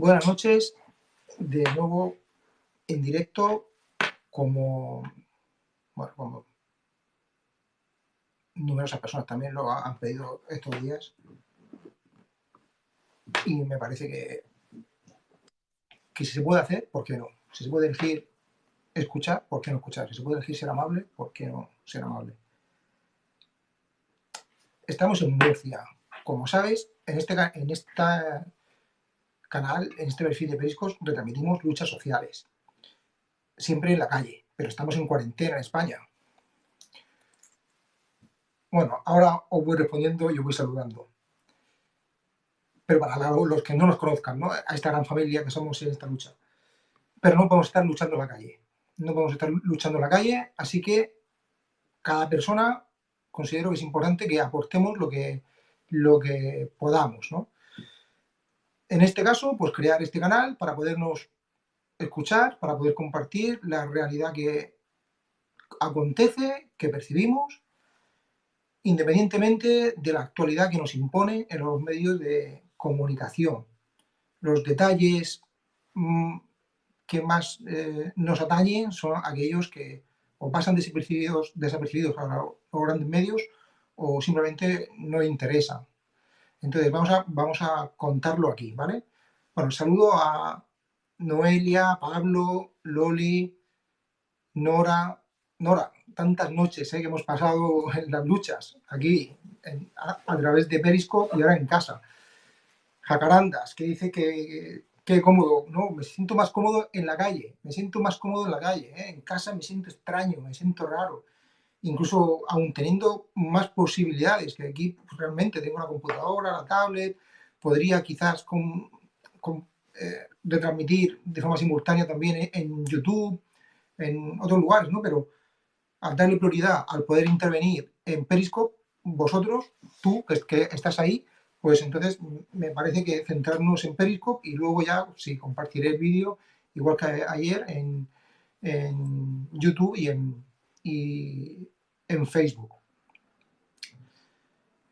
buenas noches, de nuevo en directo, como, bueno, como numerosas personas también lo han pedido estos días. Y me parece que, que si se puede hacer, ¿por qué no? Si se puede elegir escuchar, ¿por qué no escuchar? Si se puede elegir ser amable, ¿por qué no ser amable? Estamos en Murcia. Como sabes, en este, en esta canal, en este perfil de Periscos, retransmitimos luchas sociales. Siempre en la calle, pero estamos en cuarentena en España. Bueno, ahora os voy respondiendo y os voy saludando. Pero para los que no nos conozcan, ¿no? a esta gran familia que somos en esta lucha. Pero no podemos estar luchando en la calle. No podemos estar luchando en la calle, así que cada persona considero que es importante que aportemos lo que, lo que podamos, ¿no? En este caso, pues crear este canal para podernos escuchar, para poder compartir la realidad que acontece, que percibimos, independientemente de la actualidad que nos impone en los medios de comunicación. Los detalles mm, que más eh, nos atañen son aquellos que o pasan desapercibidos, desapercibidos a los grandes medios o simplemente no interesan. Entonces, vamos a, vamos a contarlo aquí, ¿vale? Bueno, saludo a Noelia, Pablo, Loli, Nora. Nora, tantas noches ¿eh? que hemos pasado en las luchas, aquí, a, través de Periscope y ahora en casa. Jacarandas, que dice que, que cómodo, no, me siento más cómodo en la calle, me siento más cómodo en la calle, ¿eh? en casa me siento extraño, me siento raro incluso aún teniendo más posibilidades, que aquí pues, realmente tengo la computadora, la tablet, podría quizás eh, retransmitir de forma simultánea también en YouTube, en otros lugares, ¿no? Pero al darle prioridad al poder intervenir en Periscope, vosotros, tú que, que estás ahí, pues entonces me parece que centrarnos en Periscope y luego ya, sí, compartiré el vídeo, igual que ayer, en, en YouTube y en, y en Facebook.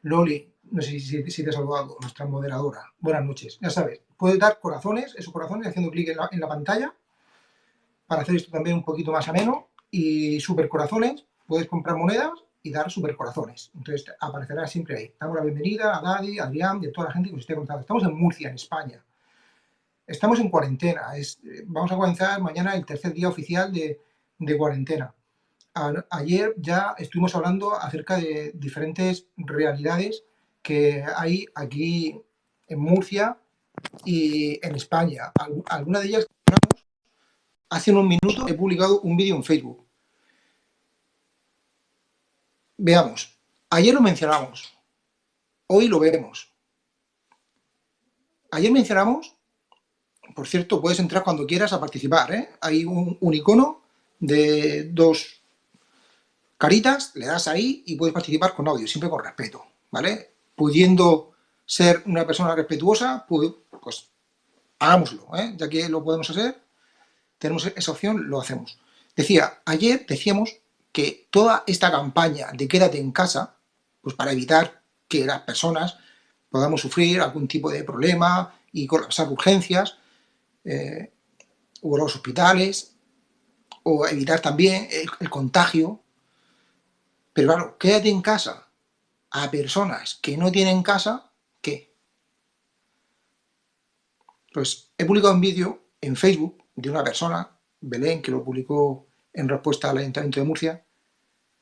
Loli, no sé si, te ha saludado, nuestra moderadora. Buenas noches. Ya sabes, puedes dar corazones, esos corazones, haciendo clic en la, pantalla, para hacer esto también un poquito más ameno. Y super corazones, puedes comprar monedas y dar super corazones. Entonces aparecerá siempre ahí. Damos la bienvenida a Daddy, a Adrián y a toda la gente que nos esté contando. Estamos en Murcia, en España. Estamos en cuarentena. Es, vamos a comenzar mañana el tercer día oficial de cuarentena ayer ya estuvimos hablando acerca de diferentes realidades que hay aquí en Murcia y en España. Algunas de ellas, hace unos minutos he publicado un vídeo en Facebook. Veamos, ayer lo mencionamos, hoy lo veremos. Ayer mencionamos, por cierto, puedes entrar cuando quieras a participar, ¿eh? hay un, un icono de dos caritas, le das ahí y puedes participar con audio, siempre con respeto, ¿vale? Pudiendo ser una persona respetuosa, pues, pues hagámoslo, ¿eh? ya que lo podemos hacer, tenemos esa opción, lo hacemos. Decía, ayer decíamos que toda esta campaña de quédate en casa, pues para evitar que las personas podamos sufrir algún tipo de problema y colapsar urgencias, eh, o los hospitales, o evitar también el contagio pero claro, quédate en casa a personas que no tienen casa, ¿qué? Pues he publicado un vídeo en Facebook de una persona, Belén, que lo publicó en respuesta al Ayuntamiento de Murcia,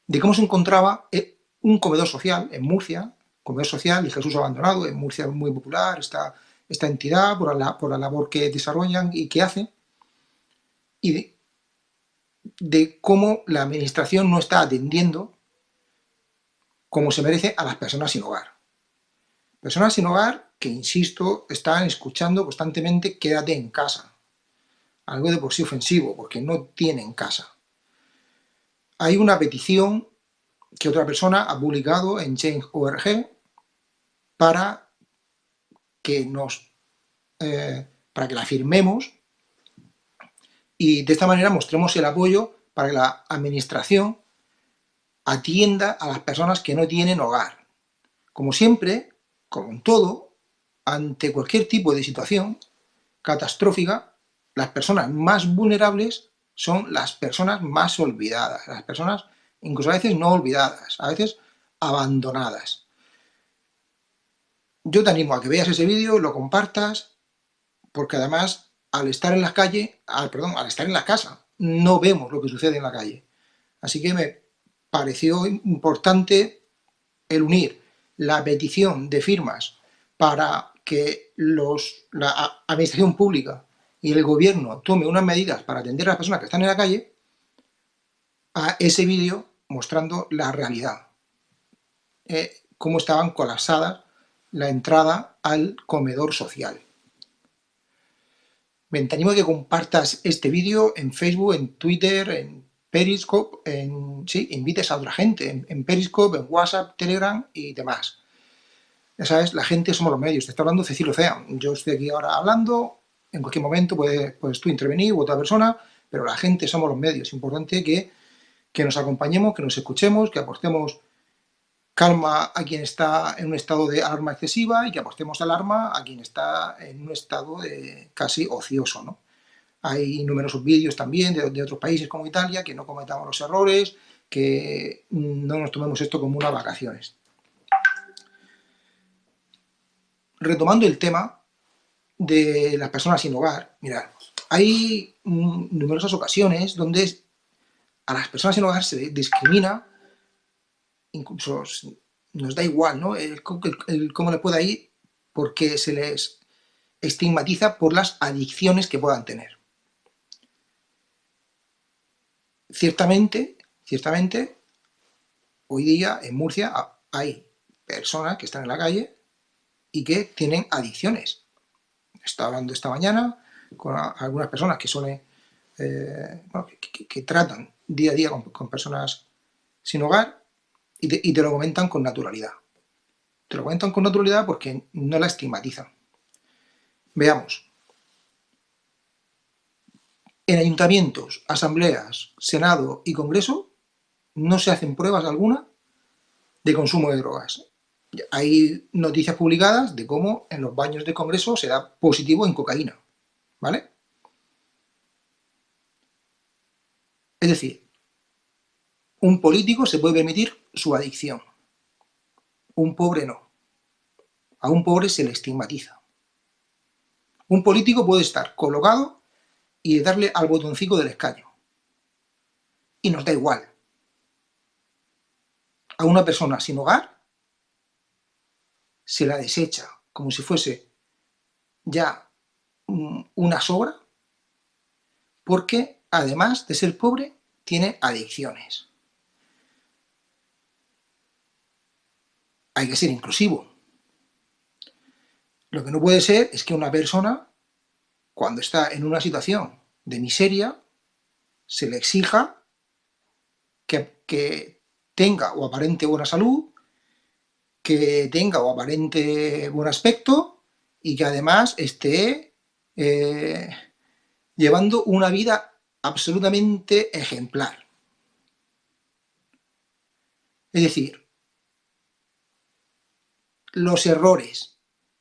de cómo se encontraba eh, un comedor social en Murcia, comedor social y Jesús Abandonado, en Murcia es muy popular esta, esta entidad por la, por la labor que desarrollan y que hacen, y de, de cómo la administración no está atendiendo como se merece a las personas sin hogar. Personas sin hogar que, insisto, están escuchando constantemente quédate en casa. Algo de por sí ofensivo, porque no tienen casa. Hay una petición que otra persona ha publicado en Change.org para que nos eh, para que la firmemos y de esta manera mostremos el apoyo para que la administración atienda a las personas que no tienen hogar. Como siempre, como en todo, ante cualquier tipo de situación, catastrófica, las personas más vulnerables son las personas más olvidadas, las personas incluso a veces no olvidadas, a veces abandonadas. Yo te animo a que veas ese vídeo, lo compartas, porque además al estar en la calle, al, perdón, al estar en la casa, no vemos lo que sucede en la calle. Así que me pareció importante el unir la petición de firmas para que los, la administración pública y el gobierno tome unas medidas para atender a las personas que están en la calle, a ese vídeo mostrando la realidad, eh, cómo estaban colapsadas la entrada al comedor social. Me animo que compartas este vídeo en Facebook, en Twitter, en Periscope, sí, invites a otra gente, en, Periscope, en WhatsApp, Telegram y demás. Ya sabes, la gente somos los medios, te está hablando Cecilio Cea. Yo estoy aquí ahora hablando, en cualquier momento puedes, puedes tú intervenir u otra persona, pero la gente somos los medios. Es importante que, que nos acompañemos, que nos escuchemos, que aportemos calma a quien está en un estado de alarma excesiva y que apostemos alarma a quien está en un estado casi ocioso. ¿no? Hay numerosos vídeos también de, otros países como Italia, que no cometamos los errores, que no nos tomemos esto como unas vacaciones. Retomando el tema de las personas sin hogar, mirad, hay numerosas ocasiones donde a las personas sin hogar se discrimina incluso nos da igual, ¿no? Cómo le pueda ir porque se les estigmatiza por las adicciones que puedan tener. Ciertamente, ciertamente, hoy día en Murcia hay personas que están en la calle y que tienen adicciones. Estaba hablando esta mañana con algunas personas que suelen, eh, que, tratan día a día con personas sin hogar y te, lo comentan con naturalidad. Te lo comentan con naturalidad porque no la estigmatizan. Veamos. En ayuntamientos, asambleas, senado y congreso no se hacen pruebas alguna de consumo de drogas. Hay noticias publicadas de cómo en los baños de congreso se da positivo en cocaína. ¿Vale? Es decir, un político se puede permitir su adicción. Un pobre no. A un pobre se le estigmatiza. Un político puede estar colocado y darle al botoncito del escaño. Y nos da igual. A una persona sin hogar se la desecha como si fuese ya una sobra porque además de ser pobre tiene adicciones. hay que ser inclusivo. Lo que no puede ser es que una persona, cuando está en una situación de miseria, se le exija que, tenga o aparente buena salud, que tenga o aparente buen aspecto y que además esté eh, llevando una vida absolutamente ejemplar. Es decir, los errores,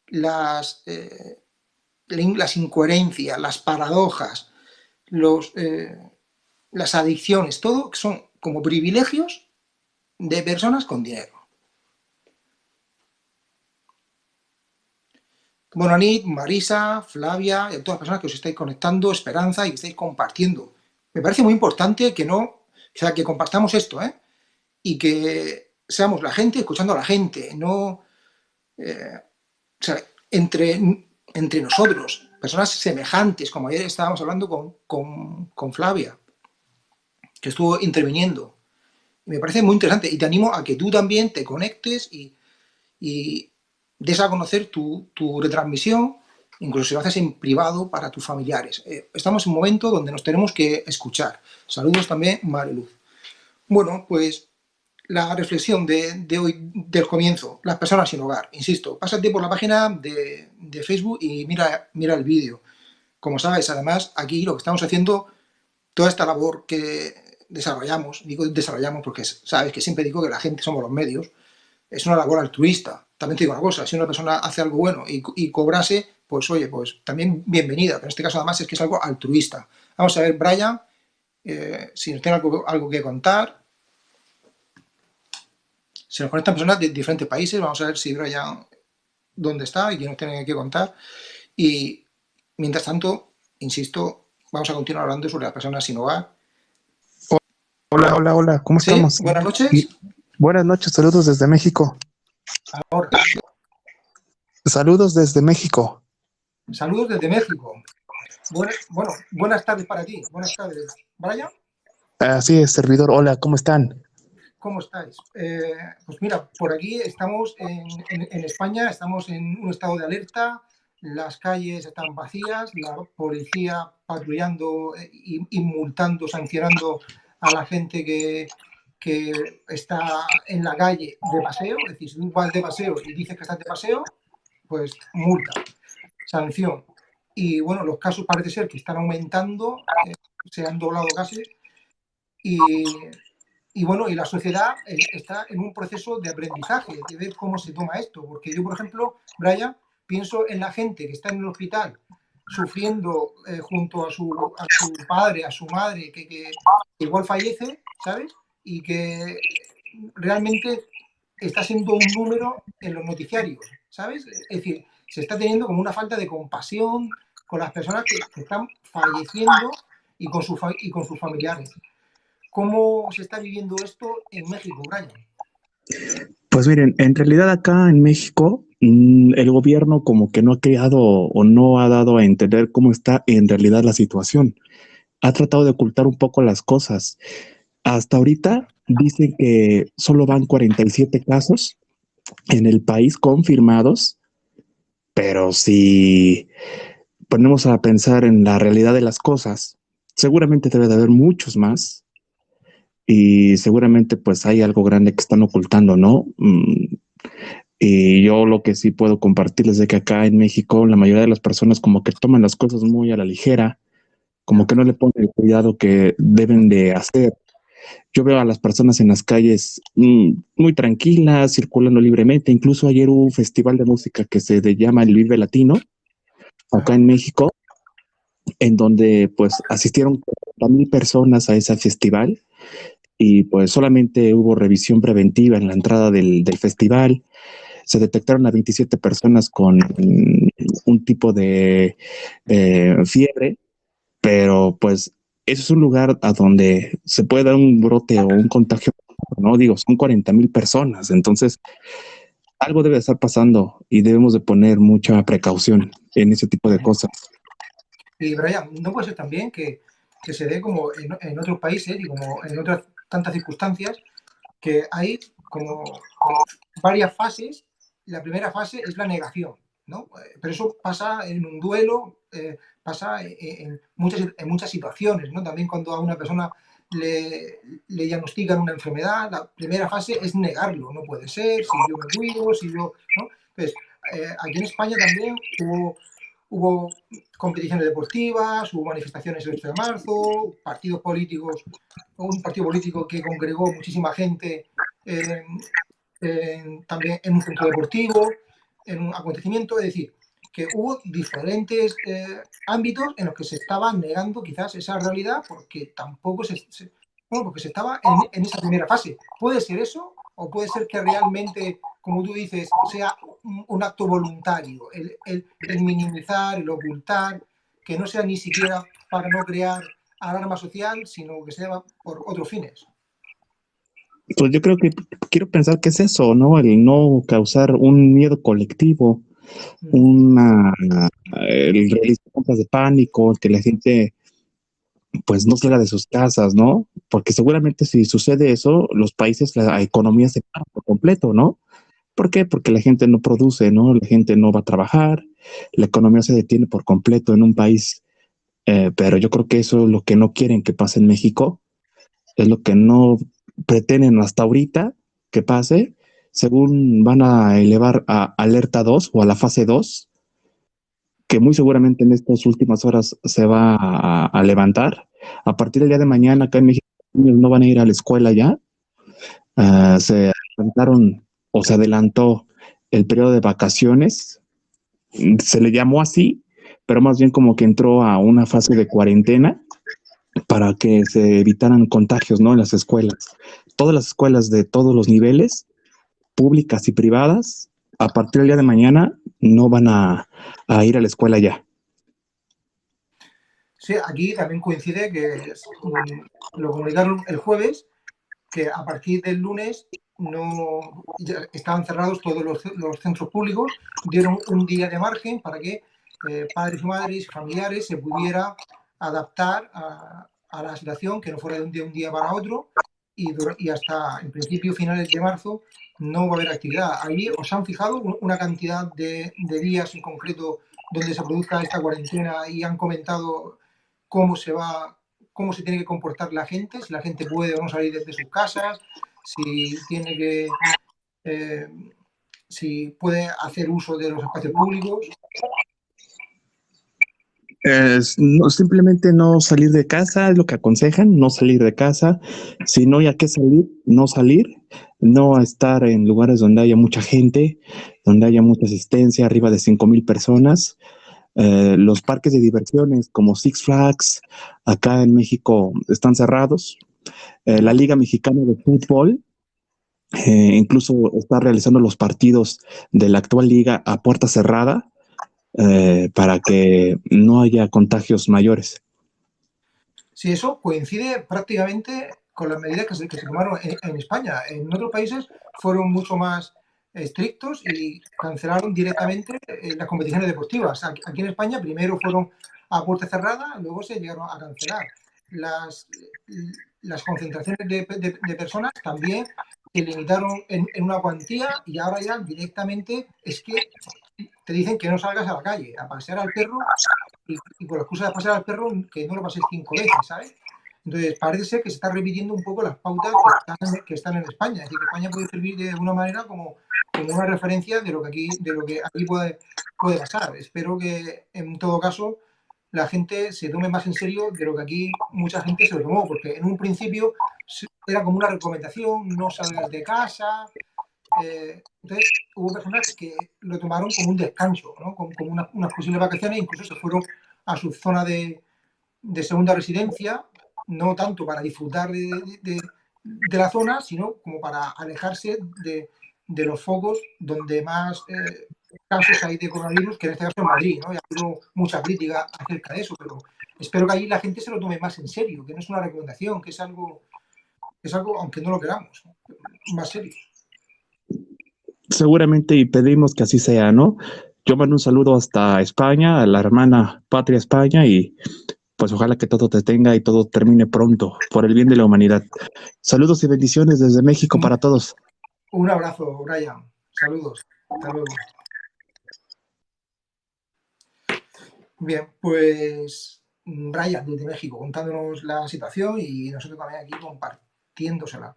las, eh, las incoherencias, las paradojas, los, eh, las adicciones, todo son como privilegios de personas con dinero. Bonanit, Marisa, Flavia y a todas las personas que os estáis conectando, Esperanza y que estáis compartiendo. Me parece muy importante que no, o sea, que compartamos esto, ¿eh? Y que seamos la gente escuchando a la gente, no eh, o sea, entre, entre nosotros, personas semejantes, como ayer estábamos hablando con, con, Flavia, que estuvo interviniendo. Me parece muy interesante y te animo a que tú también te conectes y, y des a conocer tu, tu, retransmisión, incluso si lo haces en privado para tus familiares. Eh, estamos en un momento donde nos tenemos que escuchar. Saludos también, Mariluz. Bueno, pues la reflexión de, hoy, del comienzo, las personas sin hogar. Insisto, pásate por la página de, Facebook y mira, mira el vídeo. Como sabes, además, aquí lo que estamos haciendo, toda esta labor que desarrollamos, digo desarrollamos porque sabes que siempre digo que la gente somos los medios, es una labor altruista. También te digo una cosa, si una persona hace algo bueno y, cobrase, pues oye, pues también bienvenida. Pero en este caso además es que es algo altruista. Vamos a ver, Brian, eh, si nos tiene algo, que contar. Se nos conectan personas de diferentes países. Vamos a ver si Brian dónde está y qué nos tiene que contar. Y mientras tanto, insisto, vamos a continuar hablando sobre las personas sin hogar. Hola, hola, hola, ¿cómo estamos? Buenas noches. Buenas noches, saludos desde México. Ahora. Saludos desde México. Saludos desde México. bueno, buenas tardes para ti. Buenas tardes. ¿Brian? Así es, servidor. Hola, ¿cómo están? ¿Cómo estáis? Eh, pues mira, por aquí estamos en, España, estamos en un estado de alerta, las calles están vacías, la policía patrullando y multando, sancionando a la gente que, que está en la calle de paseo, es decir, si tú vas de paseo y dices que estás de paseo, pues multa, sanción. Y bueno, los casos parece ser que están aumentando, eh, se han doblado casi, y, y, bueno, y la sociedad eh, está en un proceso de aprendizaje, de ver cómo se toma esto, porque yo, por ejemplo, Brian, pienso en la gente que está en el hospital sufriendo eh, junto a su, padre, a su madre, que, que igual fallece, ¿sabes? y que realmente está siendo un número en los noticiarios, ¿sabes? Es decir, se está teniendo como una falta de compasión con las personas que, están falleciendo y con, su, y con sus familiares. ¿Cómo se está viviendo esto en México, Brian? Pues miren, en realidad acá en México mm, el gobierno como que no ha creado o no ha dado a entender cómo está en realidad la situación. Ha tratado de ocultar un poco las cosas. Hasta ahorita dicen que solo van 47 casos en el país confirmados, pero si ponemos a pensar en la realidad de las cosas, seguramente debe de haber muchos más y seguramente pues hay algo grande que están ocultando, ¿no? Mm, y yo lo que sí puedo compartirles es que acá en México la mayoría de las personas como que toman las cosas muy a la ligera, como que no le ponen el cuidado que deben de hacer yo veo a las personas en las calles mm, muy tranquilas, circulando libremente. Incluso ayer hubo un festival de música que se llama el Vive Latino, acá en México, en donde pues asistieron mil personas a ese festival y pues solamente hubo revisión preventiva en la entrada del, festival. Se detectaron a 27 personas con un tipo de eh, fiebre, pero pues eso es un lugar a donde se puede dar un brote o un contagio, ¿no? Digo, son 40 mil personas, entonces algo debe estar pasando y debemos de poner mucha precaución en ese tipo de cosas. Y Brian, ¿no puede ser también que, que se dé como en, otros países y como en otras tantas circunstancias que hay como, varias fases? La primera fase es la negación, ¿no? Pero eso pasa en un duelo, eh, pasa en muchas, en muchas situaciones, ¿no? También cuando a una persona le, le, diagnostican una enfermedad, la primera fase es negarlo, no puede ser, si yo me cuido, si yo... ¿no? Eh, aquí en España también hubo, hubo competiciones deportivas, hubo manifestaciones el 8 de marzo, partidos políticos, un partido político que congregó muchísima gente también en un centro deportivo, en un acontecimiento, es decir, que hubo diferentes eh, ámbitos en los que se estaba negando quizás esa realidad porque tampoco se, bueno, porque se estaba en, esa primera fase. ¿Puede ser eso? ¿O puede ser que realmente, como tú dices, sea un, acto voluntario, el, el, minimizar, el ocultar, que no sea ni siquiera para no crear alarma social, sino que sea por otros fines? Pues yo creo que quiero pensar que es eso, ¿no? El no causar un miedo colectivo, una el realizar compras de pánico, que la gente pues no salga de sus casas, ¿no? Porque seguramente si sucede eso, los países, la economía se para por completo, ¿no? ¿Por qué? Porque la gente no produce, ¿no? La gente no va a trabajar, la economía se detiene por completo en un país. Eh, pero yo creo que eso es lo que no quieren que pase en México, es lo que no pretenden hasta ahorita que pase, según van a elevar a alerta 2 o a la fase 2, que muy seguramente en estas últimas horas se va a, levantar. A partir del día de mañana, acá en México, no van a ir a la escuela ya. Ah, se adelantaron o se adelantó el periodo de vacaciones se le llamó así, pero más bien como que entró a una fase de cuarentena para que se evitaran contagios, ¿no? En las escuelas. Todas las escuelas de todos los niveles, públicas y privadas, a partir del día de mañana no van a, ir a la escuela ya. Sí, aquí también coincide que lo comunicaron el jueves, que a partir del lunes no estaban cerrados todos los, centros públicos, dieron un día de margen para que eh, padres y madres, familiares se pudiera adaptar a, la situación, que no fuera de un día, un día para otro, y, hasta en principio finales de marzo no va a haber actividad. Ahí os han fijado una cantidad de, de días en concreto donde se produzca esta cuarentena y han comentado cómo se va, cómo se tiene que comportar la gente, si la gente puede o no salir desde sus casas, si tiene que, eh, si puede hacer uso de los espacios públicos. No, simplemente no salir de casa, es lo que aconsejan, no salir de casa. Si no hay a qué salir, no salir, no estar en lugares donde haya mucha gente, donde haya mucha asistencia, arriba de 5 mil personas. Eh, los parques de diversiones como Six Flags acá en México están cerrados. Eh, la Liga Mexicana de Fútbol eh, incluso está realizando los partidos de la actual liga a puerta cerrada para que no haya contagios mayores. Sí, eso coincide prácticamente con las medidas que se, tomaron en, España. En otros países fueron mucho más estrictos y cancelaron directamente eh, las competiciones deportivas. Aquí en España primero fueron a puerta cerrada, luego se llegaron a cancelar. Las, las concentraciones de, personas también se limitaron en, una cuantía y ahora ya directamente es que te dicen que no salgas a la calle a pasear al perro y, y la excusa de pasear al perro que no lo pases cinco veces, ¿sabes? Entonces, parece ser que se está repitiendo un poco las pautas que están, en España. Es decir, que España puede servir de alguna manera como, una referencia de lo que aquí, de lo que aquí puede, puede pasar. Espero que, en todo caso, la gente se tome más en serio de lo que aquí mucha gente se lo tomó, porque en un principio era como una recomendación, no salgas de casa. Eh, entonces, hubo personas que lo tomaron como un descanso, ¿no? como, unas posibles vacaciones, incluso se fueron a su zona de, segunda residencia no tanto para disfrutar de, la zona, sino como para alejarse de, los focos donde más eh, casos hay de coronavirus, que en este caso en Madrid, ¿no? Y ha habido mucha crítica acerca de eso, pero espero que ahí la gente se lo tome más en serio, que no es una recomendación, que es algo, es algo aunque no lo queramos, más serio. Seguramente y pedimos que así sea, ¿no? Yo mando un saludo hasta España, a la hermana Patria España y pues ojalá que todo te tenga y todo termine pronto por el bien de la humanidad. Saludos y bendiciones desde México para todos. Un abrazo, Brian. Saludos. Hasta luego. Bien, pues Brian desde México contándonos la situación y nosotros también aquí compartiéndosela.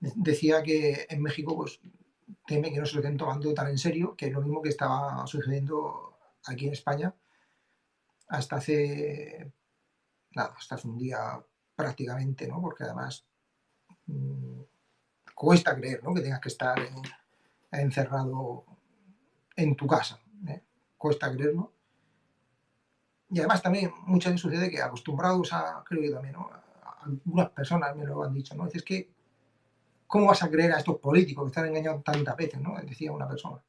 Decía que en México pues teme que no se lo estén tomando tan en serio, que es lo mismo que estaba sucediendo aquí en España hasta hace nada, estás un día prácticamente, ¿no? Porque además mm, cuesta creer, ¿no? Que tengas que estar encerrado en tu casa, ¿eh? cuesta creerlo. Y además también muchas veces sucede que acostumbrados a, creo que también, ¿no? algunas personas me lo han dicho, ¿no? Es que, ¿cómo vas a creer a estos políticos que están engañando tantas veces, ¿no? Decía una persona.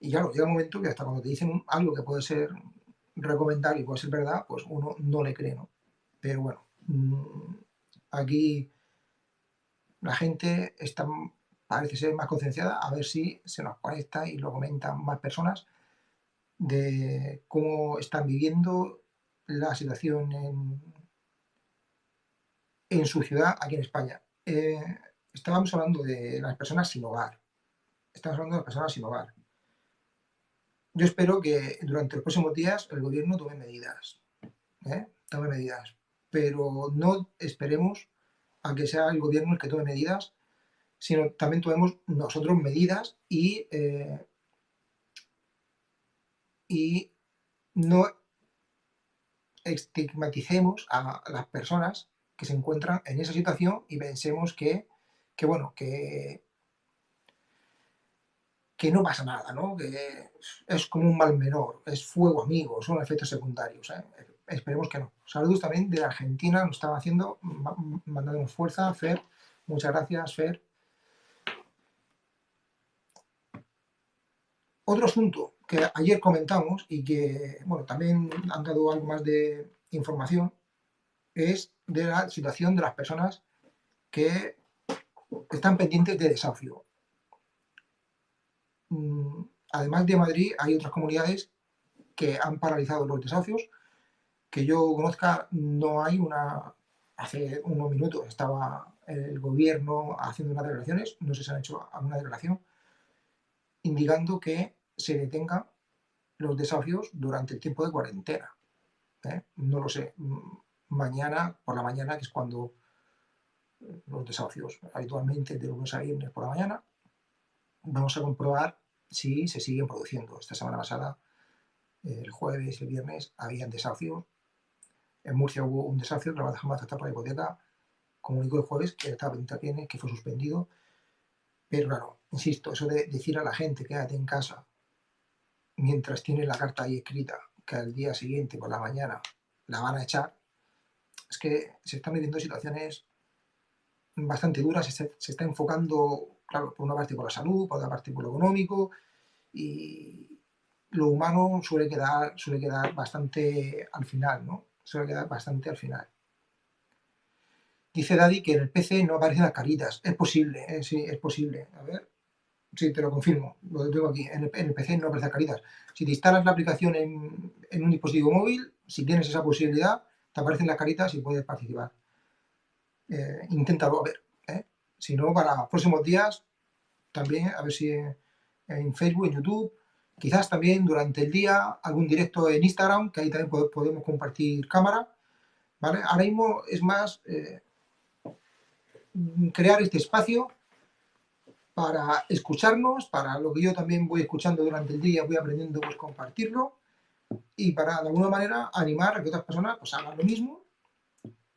Y claro, llega un momento que hasta cuando te dicen algo que puede ser recomendar y puede ser verdad, pues uno no le cree, ¿no? Pero bueno, mm, aquí la gente está, parece ser más concienciada, a ver si se nos conecta y lo comentan más personas de cómo están viviendo la situación en, en su ciudad aquí en España. Eh, estábamos hablando de las personas sin hogar. Estamos hablando de las personas sin hogar. Yo espero que durante los próximos días el gobierno tome medidas, ¿eh? tome medidas, pero no esperemos a que sea el gobierno el que tome medidas, sino también tomemos nosotros medidas y, eh, y no estigmaticemos a las personas que se encuentran en esa situación y pensemos que, que bueno, que que no pasa nada, ¿no? que es como un mal menor, es fuego amigo, son efectos secundarios. ¿eh? Esperemos que no. Saludos también de Argentina, nos están haciendo, mandándonos fuerza, Fer. Muchas gracias, Fer. Otro asunto que ayer comentamos y que, bueno, también han dado algo más de información es de la situación de las personas que están pendientes de desahucio. Mm, además de Madrid, hay otras comunidades que han paralizado los desahucios. Que yo conozca, no hay una... Hace unos minutos estaba el gobierno haciendo unas declaraciones, no sé si han hecho alguna declaración, indicando que se detengan los desahucios durante el tiempo de cuarentena. ¿eh? No lo sé. Mm, mañana, por la mañana, que es cuando los desahucios habitualmente de lunes a viernes por la mañana, vamos a comprobar si se siguen produciendo. Esta semana pasada, el jueves y el viernes, habían desahucios. En Murcia hubo un desahucio, la Jamás está por la hipoteca. Comunicó el jueves que estaba pendiente que fue suspendido. Pero claro, insisto, eso de decir a la gente quédate en casa mientras tiene la carta ahí escrita que al día siguiente por la mañana la van a echar, es que se están viviendo situaciones bastante duras, se, está enfocando claro, por una parte por la salud, por otra parte por lo económico, y lo humano suele quedar, suele quedar bastante al final, ¿no? Suele quedar bastante al final. Dice Daddy que en el PC no aparecen las caritas. Es posible, ¿eh? sí, es posible. A ver, sí, te lo confirmo, lo tengo aquí. En el, PC no aparecen caritas. Si te instalas la aplicación en, un dispositivo móvil, si tienes esa posibilidad, te aparecen las caritas y puedes participar. Eh, inténtalo, a ver. Si no, para próximos días, también, a ver si en, Facebook, en YouTube, quizás también durante el día algún directo en Instagram, que ahí también podemos compartir cámara, ¿vale? Ahora mismo es más eh, crear este espacio para escucharnos, para lo que yo también voy escuchando durante el día, voy aprendiendo, pues compartirlo, y para de alguna manera animar a que otras personas pues hagan lo mismo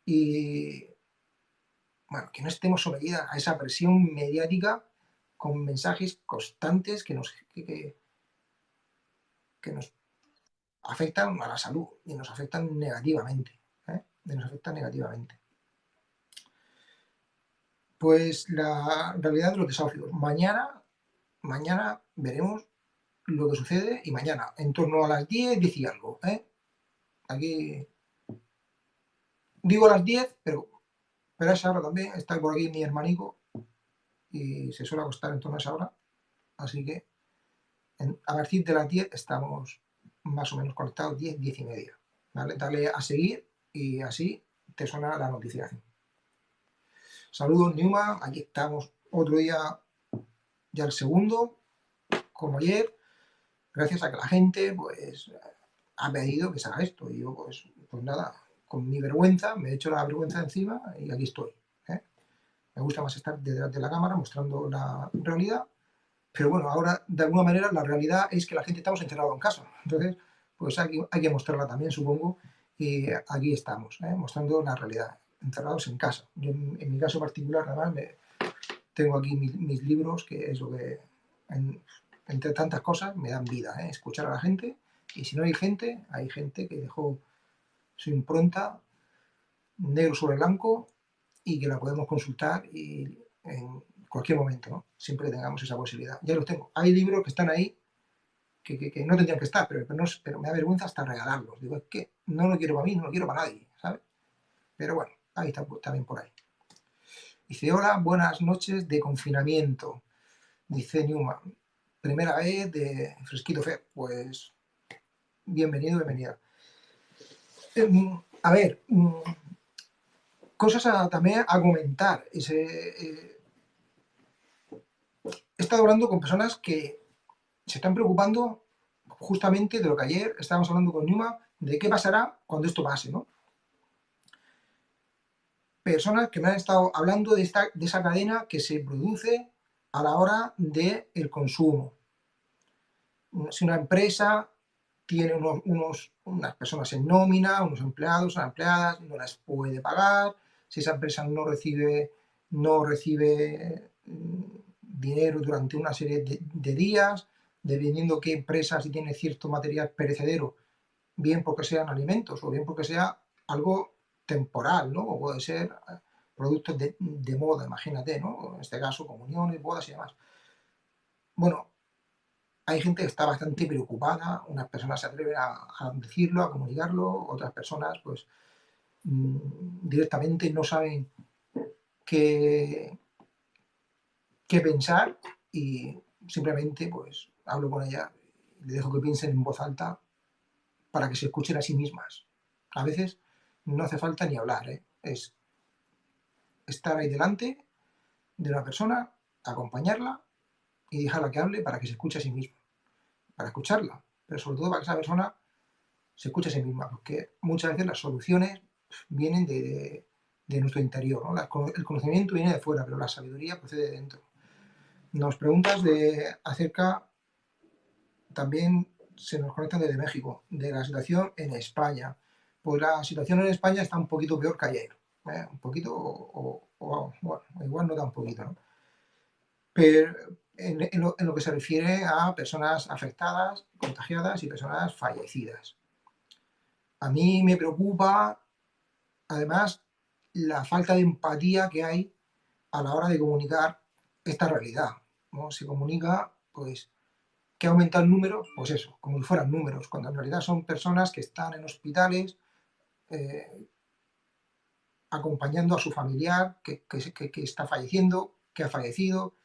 y bueno, que no estemos sometidas a esa presión mediática con mensajes constantes que nos, que, nos afectan a la salud y nos afectan negativamente. ¿eh? nos afectan negativamente. Pues la realidad de los desahucios. Mañana, mañana veremos lo que sucede y mañana, en torno a las 10, 10 y algo. ¿eh? Aquí digo las 10, pero pero esa hora también está por aquí mi hermanico y se suele acostar en torno a esa hora. Así que a partir de las 10 estamos más o menos conectados, 10, 10 y media. Dale a seguir y así te suena la notificación. Saludos Newman, aquí estamos otro día, ya el segundo, como ayer, gracias a que la gente pues ha pedido que se haga esto. Y yo pues, pues nada, con mi vergüenza, me he hecho la vergüenza encima y aquí estoy. ¿eh? Me gusta más estar detrás de la cámara mostrando la realidad, pero bueno, ahora de alguna manera la realidad es que la gente estamos encerrados en casa, entonces pues hay, hay que mostrarla también, supongo, y aquí estamos, ¿eh? mostrando la realidad, encerrados en casa. Yo en, mi caso particular, además, me, tengo aquí mis, libros, que es lo que, entre tantas cosas, me dan vida, ¿eh? escuchar a la gente, y si no hay gente, hay gente que dejó su impronta negro sobre blanco y que la podemos consultar y en cualquier momento, ¿no? Siempre tengamos esa posibilidad. Ya los tengo. Hay libros que están ahí que, no tendrían que estar, pero, pero, me da vergüenza hasta regalarlos. Digo, es que no lo quiero para mí, no lo quiero para nadie, ¿sabes? Pero bueno, ahí está también por ahí. Dice, hola, buenas noches de confinamiento. Dice Newman, primera vez de Fresquito Fe. Pues bienvenido, bienvenida. Em, a ver, mm, cosas también a comentar. Eh, he estado hablando con personas que se están preocupando justamente de lo que ayer estábamos hablando con Numa, de qué pasará cuando esto pase, ¿no? Personas que me han estado hablando de, esta, de esa cadena que se produce a la hora del el consumo. Si una empresa tiene unos, unas personas en nómina, unos empleados, unas empleadas, no las puede pagar, si esa empresa no recibe, no recibe mm, dinero durante una serie de, días, dependiendo qué empresa si tiene cierto material perecedero, bien porque sean alimentos o bien porque sea algo temporal, ¿no? Puede ser eh, productos de, de moda, imagínate, ¿no? En este caso, comuniones, bodas y demás. Bueno, hay gente que está bastante preocupada, unas personas se atreven a, decirlo, a comunicarlo, otras personas pues mm, directamente no saben qué, qué pensar y simplemente pues hablo con ella le dejo que piensen en voz alta para que se escuchen a sí mismas. A veces no hace falta ni hablar, ¿eh? es estar ahí delante de una persona, acompañarla y dejarla que hable para que se escuche a sí misma, para escucharla, pero sobre todo para que esa persona se escuche a sí misma, porque muchas veces las soluciones vienen de, nuestro interior, el conocimiento viene de fuera, pero la sabiduría procede de dentro. Nos preguntas de acerca, también se nos conectan desde México, de la situación en España. Pues la situación en España está un poquito peor que ayer, ¿eh? un poquito, o, bueno, igual no tan poquito, ¿no? Pero, en, lo, que se refiere a personas afectadas, contagiadas y personas fallecidas. A mí me preocupa, además, la falta de empatía que hay a la hora de comunicar esta realidad. Se comunica, pues, que aumenta el número, pues eso, como si fueran números, cuando en realidad son personas que están en hospitales eh, acompañando a su familiar que está falleciendo, que ha fallecido,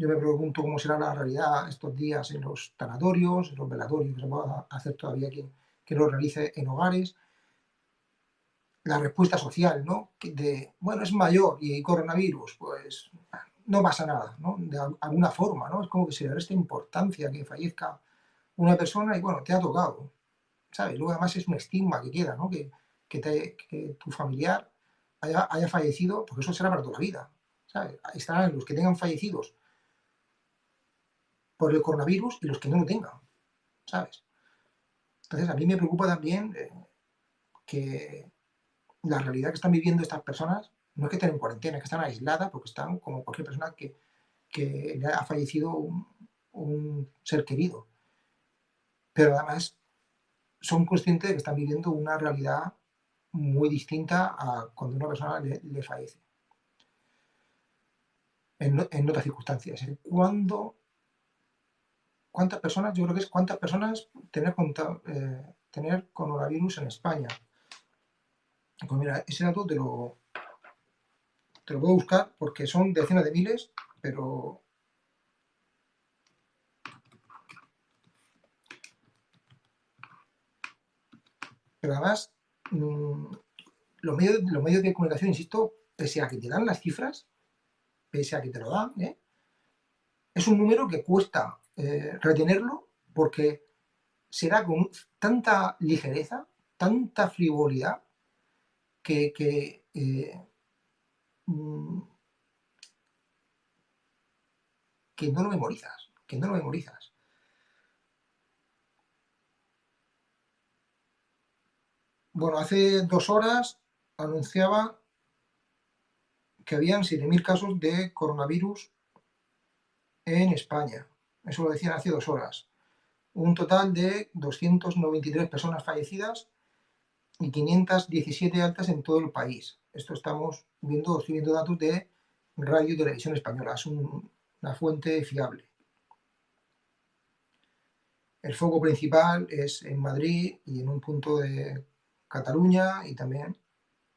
yo me pregunto cómo será la realidad estos días en los tanatorios, en los velatorios, que se pueda hacer todavía quien, que lo realice en hogares. La respuesta social, ¿no? De, bueno, es mayor y hay coronavirus, pues no pasa nada, ¿no? De alguna forma, ¿no? Es como que se le resta importancia que fallezca una persona y, bueno, te ha tocado, ¿sabes? Luego además es un estigma que queda, ¿no? Que, que, tu familiar haya, haya, fallecido, porque eso será para toda la vida, ¿sabes? Estarán los que tengan fallecidos por el coronavirus y los que no lo tengan, ¿sabes? Entonces a mí me preocupa también eh, que la realidad que están viviendo estas personas no es que estén en cuarentena, es que están aisladas porque están como cualquier persona que, le ha fallecido un, ser querido. Pero además son conscientes de que están viviendo una realidad muy distinta a cuando una persona le, fallece. En, en, otras circunstancias. Cuando ¿Cuántas personas? Yo creo que es cuántas personas tener, eh, tener coronavirus en España. Pues mira, ese dato te lo, te lo puedo buscar porque son decenas de miles, pero... Pero además, mm, los, medios, los medios de comunicación, insisto, pese a que te dan las cifras, pese a que te lo dan, ¿eh? es un número que cuesta eh, retenerlo porque será con tanta ligereza, tanta frivolidad, que, eh, mm, que, no lo memorizas, que no lo memorizas. Bueno, hace dos horas anunciaba que habían 7.000 casos de coronavirus en España. Eso lo decían hace dos horas. Un total de 293 personas fallecidas y 517 altas en todo el país. Esto estamos viendo, estoy viendo datos de Radio y Televisión Española. Es una fuente fiable. El foco principal es en Madrid y en un punto de Cataluña y también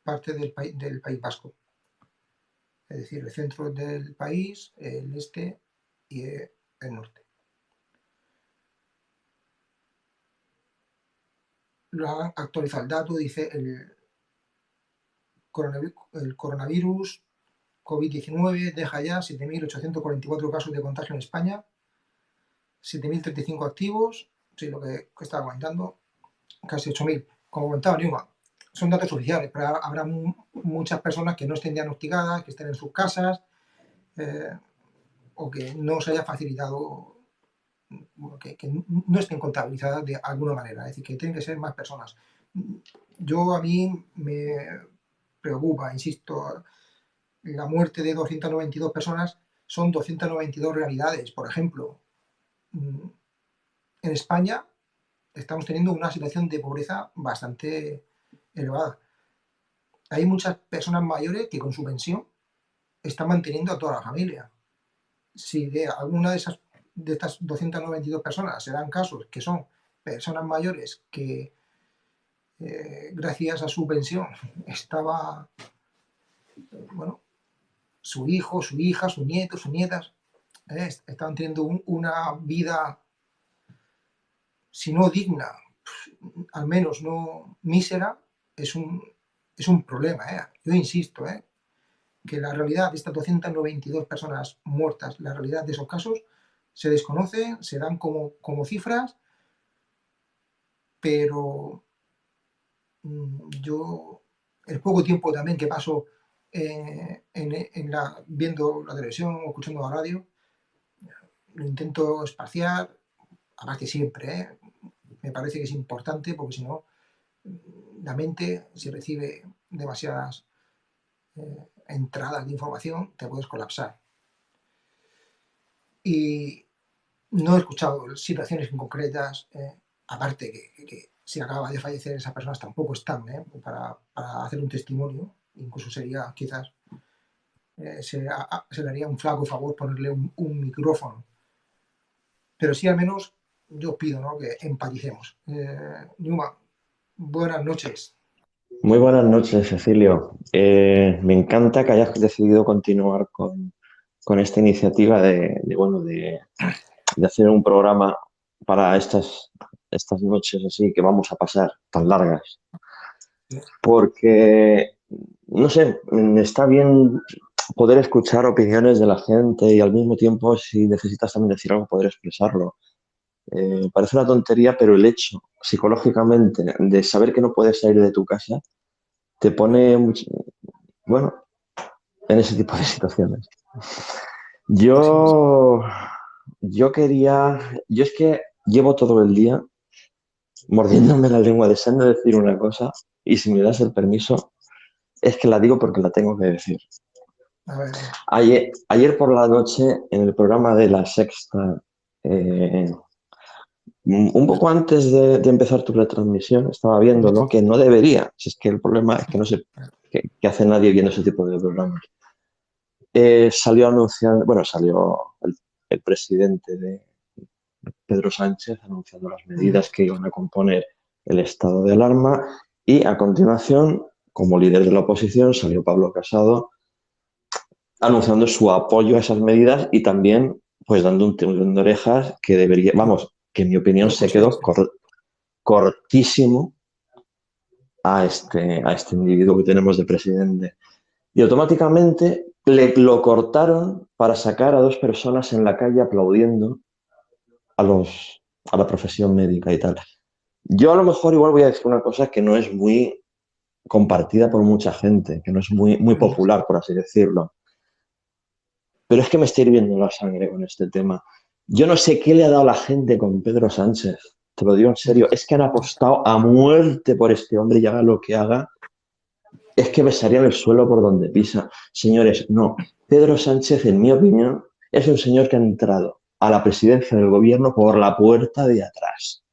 parte del, del País Vasco. Es decir, el centro del país, el este y el norte. Lo han actualizado el dato, dice el coronavirus, COVID-19 deja ya 7.844 casos de contagio en España, 7.035 activos, sí, lo que, estaba comentando, casi 8.000. Como comentaba Newman, son datos oficiales, pero habrá muchas personas que no estén diagnosticadas, que estén en sus casas, eh, o que no se haya facilitado, que, no estén contabilizadas de alguna manera, es decir, que tienen que ser más personas. Yo a mí me preocupa, insisto, la muerte de 292 personas son 292 realidades. Por ejemplo, en España estamos teniendo una situación de pobreza bastante elevada. Hay muchas personas mayores que con su pensión están manteniendo a toda la familia. Si de alguna de esas de estas 292 personas se dan casos que son personas mayores que eh, gracias a su pensión estaba bueno su hijo, su hija, su nieto, sus nietas eh, estaban teniendo una vida si no digna al menos no mísera es un, es un problema eh. yo insisto que la realidad de estas 292 personas muertas la realidad de esos casos se desconocen, se dan como, como cifras, pero mm, yo, el poco tiempo también que paso eh, viendo la televisión o escuchando la radio, lo intento espaciar, aparte siempre, ¿eh? me parece que es importante porque si no, la mente, si recibe demasiadas eh, entradas de información, te puedes colapsar. Y no he escuchado situaciones concretas, eh, aparte que, si acaba de fallecer esas personas tampoco están eh, para, hacer un testimonio, incluso sería quizás, eh, se, daría un flaco favor ponerle un, micrófono. Pero sí al menos yo pido que empaticemos. Newman, buenas noches. Muy buenas noches, Cecilio. me encanta que hayas decidido continuar con, esta iniciativa de, bueno, de, de hacer un programa para estas, estas noches así que vamos a pasar tan largas. Porque, no sé, está bien poder escuchar opiniones de la gente y al mismo tiempo, si necesitas también decir algo, poder expresarlo. Eh, parece una tontería, pero el hecho psicológicamente de saber que no puedes salir de tu casa te pone, bueno, en ese tipo de situaciones. Yo yo quería, yo es que llevo todo el día mordiéndome la lengua deseando decir una cosa y si me das el permiso, es que la digo porque la tengo que decir. Ayer, ayer por la noche en el programa de la sexta, eh, un poco antes de, empezar tu retransmisión, estaba viendo que no debería, si es que el problema es que no sé qué, hace nadie viendo ese tipo de programas. Eh, salió anunciando, bueno, salió el el presidente de Pedro Sánchez anunciando las medidas que iban a componer el estado de alarma y a continuación, como líder de la oposición, salió Pablo Casado anunciando su apoyo a esas medidas y también pues dando un tirón de orejas que debería, vamos, que en mi opinión se quedó cortísimo a este, a este individuo que tenemos de presidente. Y automáticamente le, lo cortaron para sacar a dos personas en la calle aplaudiendo a, los, a la profesión médica y tal. Yo a lo mejor igual voy a decir una cosa que no es muy compartida por mucha gente, que no es muy, muy popular, por así decirlo. Pero es que me está hirviendo la sangre con este tema. Yo no sé qué le ha dado la gente con Pedro Sánchez. Te lo digo en serio. Es que han apostado a muerte por este hombre y haga lo que haga es que besarían el suelo por donde pisa. Señores, no. Pedro Sánchez, en mi opinión, es un señor que ha entrado a la presidencia del gobierno por la puerta de atrás.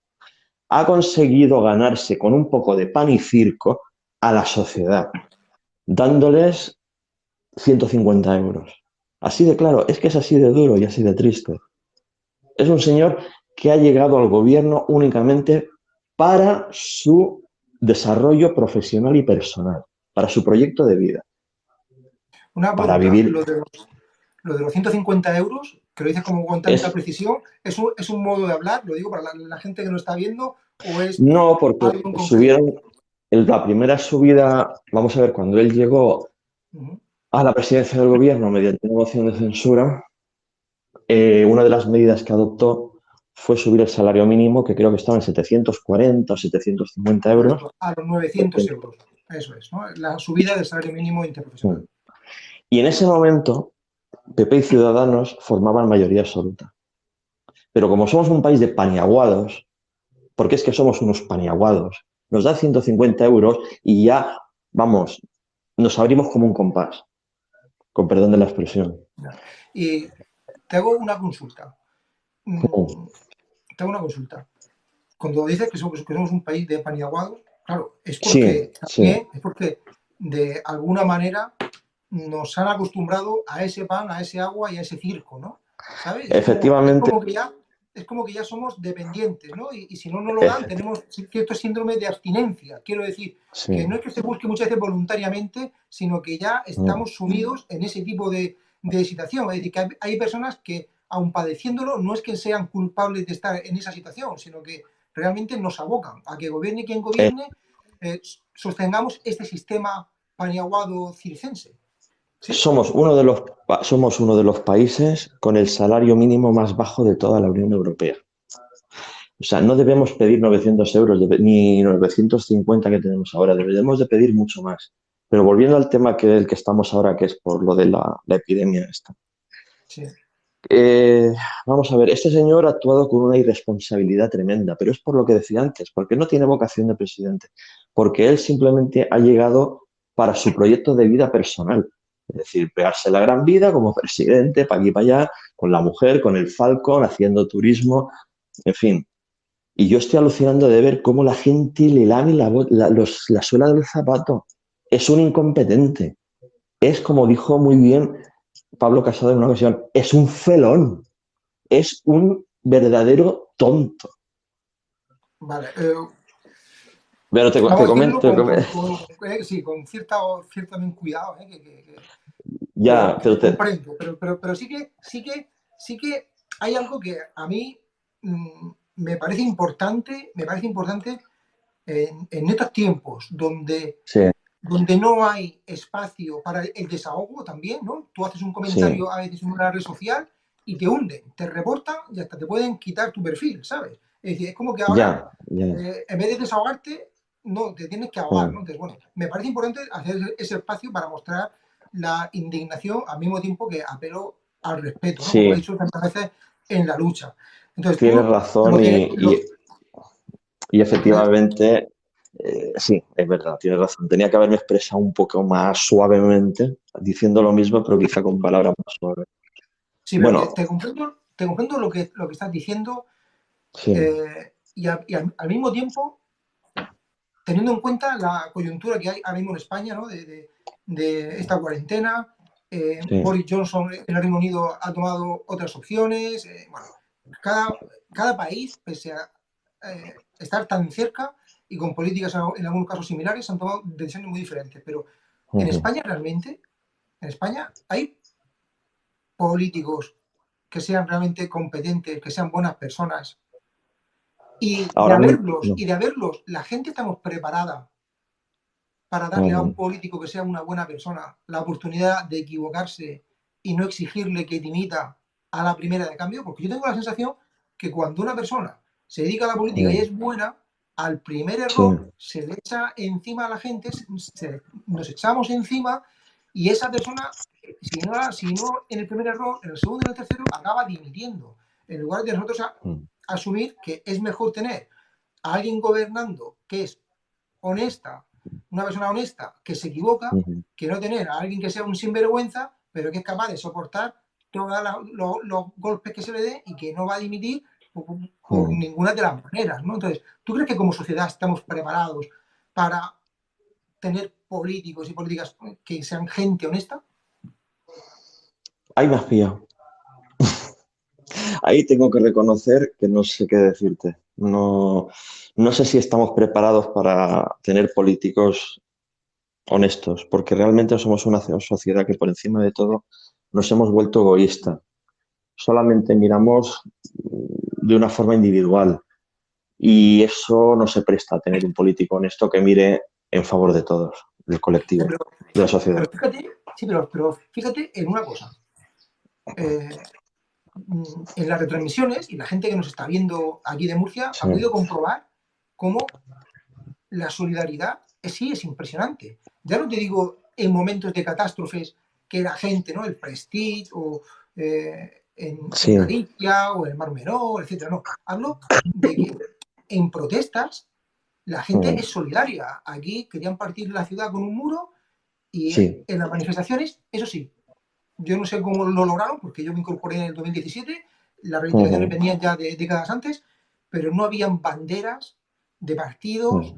Ha conseguido ganarse con un poco de pan y circo a la sociedad, dándoles 150 euros. Así de claro, es que es así de duro y así de triste. Es un señor que ha llegado al gobierno únicamente para su desarrollo profesional y personal para su proyecto de vida. Una para vivir. Lo de, los, 150 euros, que lo dices como con tanta precisión, ¿es un, ¿es un, modo de hablar? Lo digo para la, gente que no está viendo, o es. No, porque subieron. la primera subida, vamos a ver, cuando él llegó a la presidencia del gobierno mediante una moción de censura, eh, una de las medidas que adoptó fue subir el salario mínimo, que creo que estaba en 740 o 750 euros. A los 900 euros. Eso es, ¿no? la subida del salario mínimo interprofesional. Y en ese momento, PP y Ciudadanos formaban mayoría absoluta. Pero como somos un país de paniaguados, porque es que somos unos paniaguados, nos da 150 euros y ya, vamos, nos abrimos como un compás. con perdón de la expresión. Y te hago una consulta. Mm, te hago una consulta. Cuando dices que somos, que somos un país de pan y aguado, claro, es porque, es porque de alguna manera nos han acostumbrado a ese pan, a ese agua y a ese circo, ¿no? ¿Sabes? Efectivamente es como que ya somos dependientes, ¿no? Y, si no nos lo dan, tenemos cierto síndrome de abstinencia. Quiero decir, que no es que se busque muchas veces voluntariamente, sino que ya estamos sumidos en ese tipo de, situación. Es decir, que hay, personas que, aun padeciéndolo, no es que sean culpables de estar en esa situación, sino que realmente nos abocan a que gobierne quien gobierne, eh, sostengamos este sistema paniaguado circense. Somos, uno de los, somos uno de los países con el salario mínimo más bajo de toda la Unión Europea. O sea, no debemos pedir 900 euros ni 950 que tenemos ahora, debemos de pedir mucho más. Pero volviendo al tema que el que estamos ahora, que es por lo de la, epidemia esta. Eh, vamos a ver, este señor ha actuado con una irresponsabilidad tremenda, pero es por lo que decía antes, porque no tiene vocación de presidente, porque él simplemente ha llegado para su proyecto de vida personal. Es decir, pegarse la gran vida como presidente, para aquí y para allá, con la mujer, con el Falcon, haciendo turismo, en fin. Y yo estoy alucinando de ver cómo la gente le lame la, la, suela del zapato. Es un incompetente. Es, como dijo muy bien Pablo Casado en una ocasión, es un felón. Es un verdadero tonto. Vale. Eh, Pero te, comento. Eh, sí, con cierta, cierto cuidado. Eh, ya, pero, comprendo, pero, pero, sí que sí que sí que hay algo que a mí mm, me parece importante, me parece importante en, estos tiempos donde, donde no hay espacio para el desahogo también, ¿no? Tú haces un comentario a veces en una red social y te hunden, te reportan y hasta te pueden quitar tu perfil, ¿sabes? Es decir, es como que ahora, eh, en vez de desahogarte, no, te tienes que ahogar, ¿no? Entonces, bueno, me parece importante hacer ese espacio para mostrar la indignación al mismo tiempo que apelo al respeto, como he dicho tantas veces en la lucha. Entonces, Tienes razón y, y, efectivamente, eh, sí, es verdad, tienes razón. Tenía que haberme expresado un poco más suavemente, diciendo lo mismo, pero quizá con palabras más suaves. Sí, bueno, te, comprendo, te comprendo lo que, lo que estás diciendo eh, y, al, mismo tiempo, teniendo en cuenta la coyuntura que hay ahora mismo en España, ¿no? de de esta cuarentena. Eh, Boris Johnson en el Reino Unido ha tomado otras opciones. Bueno, cada, cada país, pese a estar tan cerca y con políticas en algunos casos similares, han tomado decisiones muy diferentes. Pero en España realmente, en España hay políticos que sean realmente competentes, que sean buenas personas. Y de, haberlos, y de haberlos, la gente estamos preparada para darle a un político que sea una buena persona la oportunidad de equivocarse y no exigirle que dimita a la primera de cambio? Porque yo tengo la sensación que cuando una persona se dedica a la política y es buena, al primer error se le echa encima a la gente, nos echamos encima y esa persona, si no, si no en el primer error, en el segundo y en el tercero, acaba dimitiendo. En lugar de nosotros mm. asumir que es mejor tener a alguien gobernando que es honesta, una persona honesta que se equivoca, que no tener a alguien que sea un sinvergüenza, pero que es capaz de soportar todos los golpes que se le dé y que no va a dimitir por, ninguna de las maneras. ¿no? Entonces, ¿tú crees que como sociedad estamos preparados para tener políticos y políticas que sean gente honesta? Ahí me has pillado. Ahí tengo que reconocer que no sé qué decirte. No, no sé si estamos preparados para tener políticos honestos, porque realmente somos una sociedad que por encima de todo nos hemos vuelto egoísta. Solamente miramos de una forma individual y eso no se presta a tener un político honesto que mire en favor de todos, del colectivo, de la sociedad. fíjate, sí, pero, fíjate en una cosa. Eh, en las retransmisiones y la gente que nos está viendo aquí de Murcia ha podido comprobar cómo la solidaridad sí es impresionante. Ya no te digo en momentos de catástrofes que la gente, ¿no? El Prestige o eh, en, Galicia o el Mar Menor, etcétera. No, hablo de que en protestas la gente mm. es solidaria. Aquí querían partir la ciudad con un muro y en las manifestaciones, eso sí, yo no sé cómo lo lograron, porque yo me incorporé en el 2017, las reivindicaciones venían ya de décadas antes, pero no habían banderas de partidos.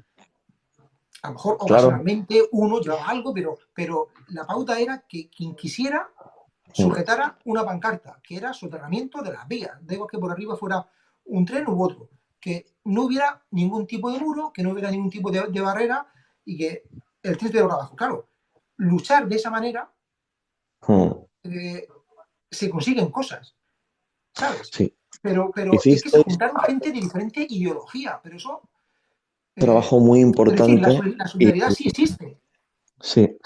A lo mejor ocasionalmente uno llevaba algo, pero, pero la pauta era que quien quisiera sujetara una pancarta, que era soterramiento de las vías. Digo que por arriba fuera un tren u otro. Que no hubiera ningún tipo de muro, que no hubiera ningún tipo de, barrera y que el tren estuviera abajo. Claro, luchar de esa manera eh, se consiguen cosas. ¿Sabes? Sí. Pero, pero es que se juntaron gente de diferente ideología, pero eso... Eh, trabajo muy importante. la, solidaridad sí existe. Sí,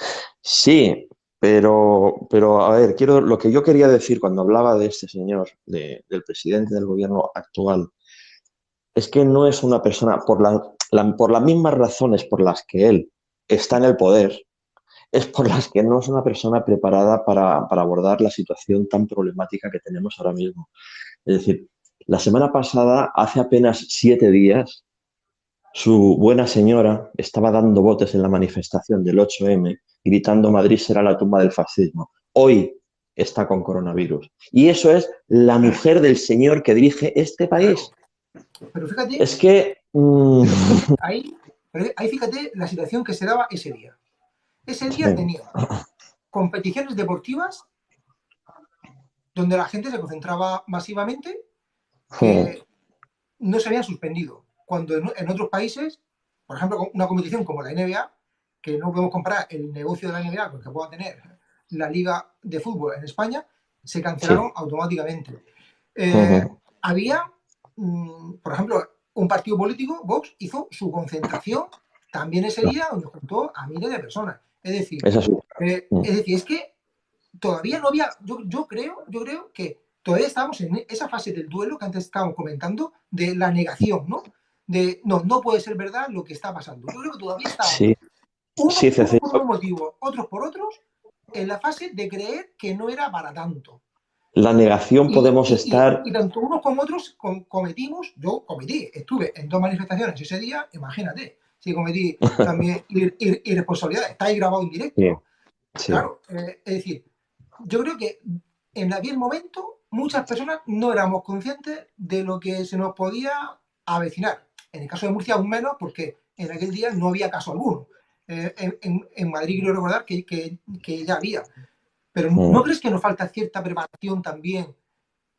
sí, pero, pero a ver, quiero, lo que yo quería decir cuando hablaba de este señor, del presidente del gobierno actual, es que no es una persona, por, la, por las mismas razones por las que él está en el poder, es por las que no es una persona preparada para, para abordar la situación tan problemática que tenemos ahora mismo. Es decir, la semana pasada, hace apenas siete días, su buena señora estaba dando botes en la manifestación del 8M, gritando Madrid será la tumba del fascismo. Hoy está con coronavirus. Y eso es la mujer del señor que dirige este país. Pero fíjate... Es que... Mm, ahí, ahí, fíjate la situación que se daba ese día. Ese día tenía competiciones deportivas donde la gente se concentraba masivamente, que no se habían suspendido. Cuando en, otros países, por ejemplo, una competición como la NBA, que no podemos comparar el negocio de la NBA con el que pueda tener la liga de fútbol en España, se cancelaron automáticamente. Eh, había, mm, por ejemplo, un partido político, Vox, hizo su concentración también ese día donde juntó a miles de personas. Es decir, eh, mm. es decir, es que todavía no había, yo, yo, creo, yo creo que todavía estamos en esa fase del duelo que antes estábamos comentando, de la negación, ¿no? De, no, no puede ser verdad lo que está pasando. Yo creo que todavía estamos, sí. unos, por un motivo, otros por otros, en la fase de creer que no era para tanto. La negación podemos estar... Y, tanto unos como otros cometimos, yo cometí, estuve en dos manifestaciones ese día, imagínate, si cometí también irresponsabilidad, está ahí grabado en directo. Claro, eh, es decir, yo creo que en aquel momento muchas personas no éramos conscientes de lo que se nos podía avecinar. En el caso de Murcia aún menos porque en aquel día no había caso alguno. Eh, en, Madrid quiero recordar que, que, ya había. Pero ¿no mm. crees que nos falta cierta preparación también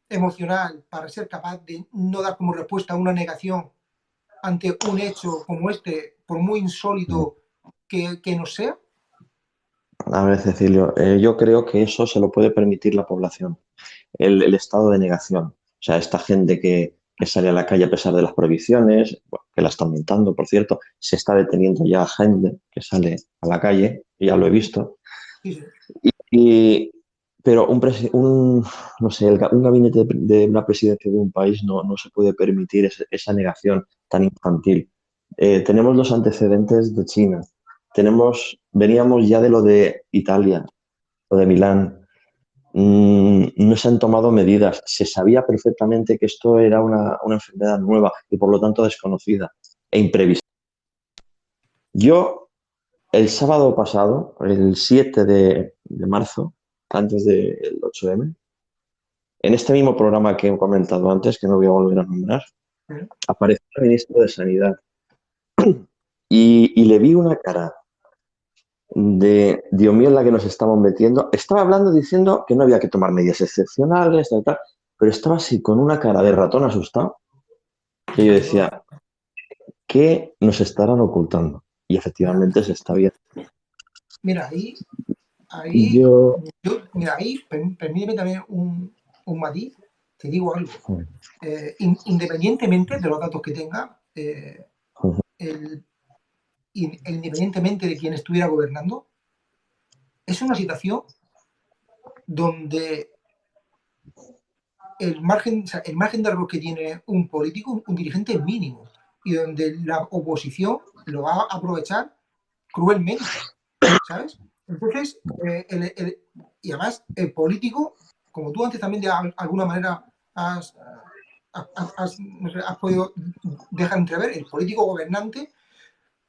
emocional para ser capaz de no dar como respuesta a una negación ante un hecho como este, por muy insólito que, que nos sea? A ver, Cecilio, eh, yo creo que eso se lo puede permitir la población, el, estado de negación. O sea, esta gente que, sale a la calle a pesar de las prohibiciones, que la está aumentando, por cierto, se está deteniendo ya gente que sale a la calle, ya lo he visto. Y, pero un, no sé, un gabinete de, una presidencia de un país no, se puede permitir esa negación tan infantil. Eh, tenemos los antecedentes de China, tenemos, veníamos ya de lo de Italia, lo de Milán, no se han tomado medidas, se sabía perfectamente que esto era una, enfermedad nueva y por lo tanto desconocida e imprevista. Yo, el sábado pasado, el 7 de, marzo, antes del 8M, en este mismo programa que he comentado antes, que no voy a volver a nombrar, apareció el ministro de Sanidad. Y, y le vi una cara de Dios mío en la que nos estamos metiendo. Estaba hablando diciendo que no había que tomar medidas excepcionales, tal, pero estaba así con una cara de ratón asustado que yo decía, ¿qué nos estarán ocultando? Y efectivamente se está viendo. Mira, ahí, ahí, yo... mira, ahí, permíteme también un, un matiz, te digo algo. Eh, independientemente de los datos que tenga, eh, el independientemente de quién estuviera gobernando, es una situación donde el margen, el margen de error que tiene un político, un dirigente es mínimo, y donde la oposición lo va a aprovechar cruelmente, ¿sabes? Entonces, eh, y además el político, como tú antes también de alguna manera has, has podido dejar entrever, el político gobernante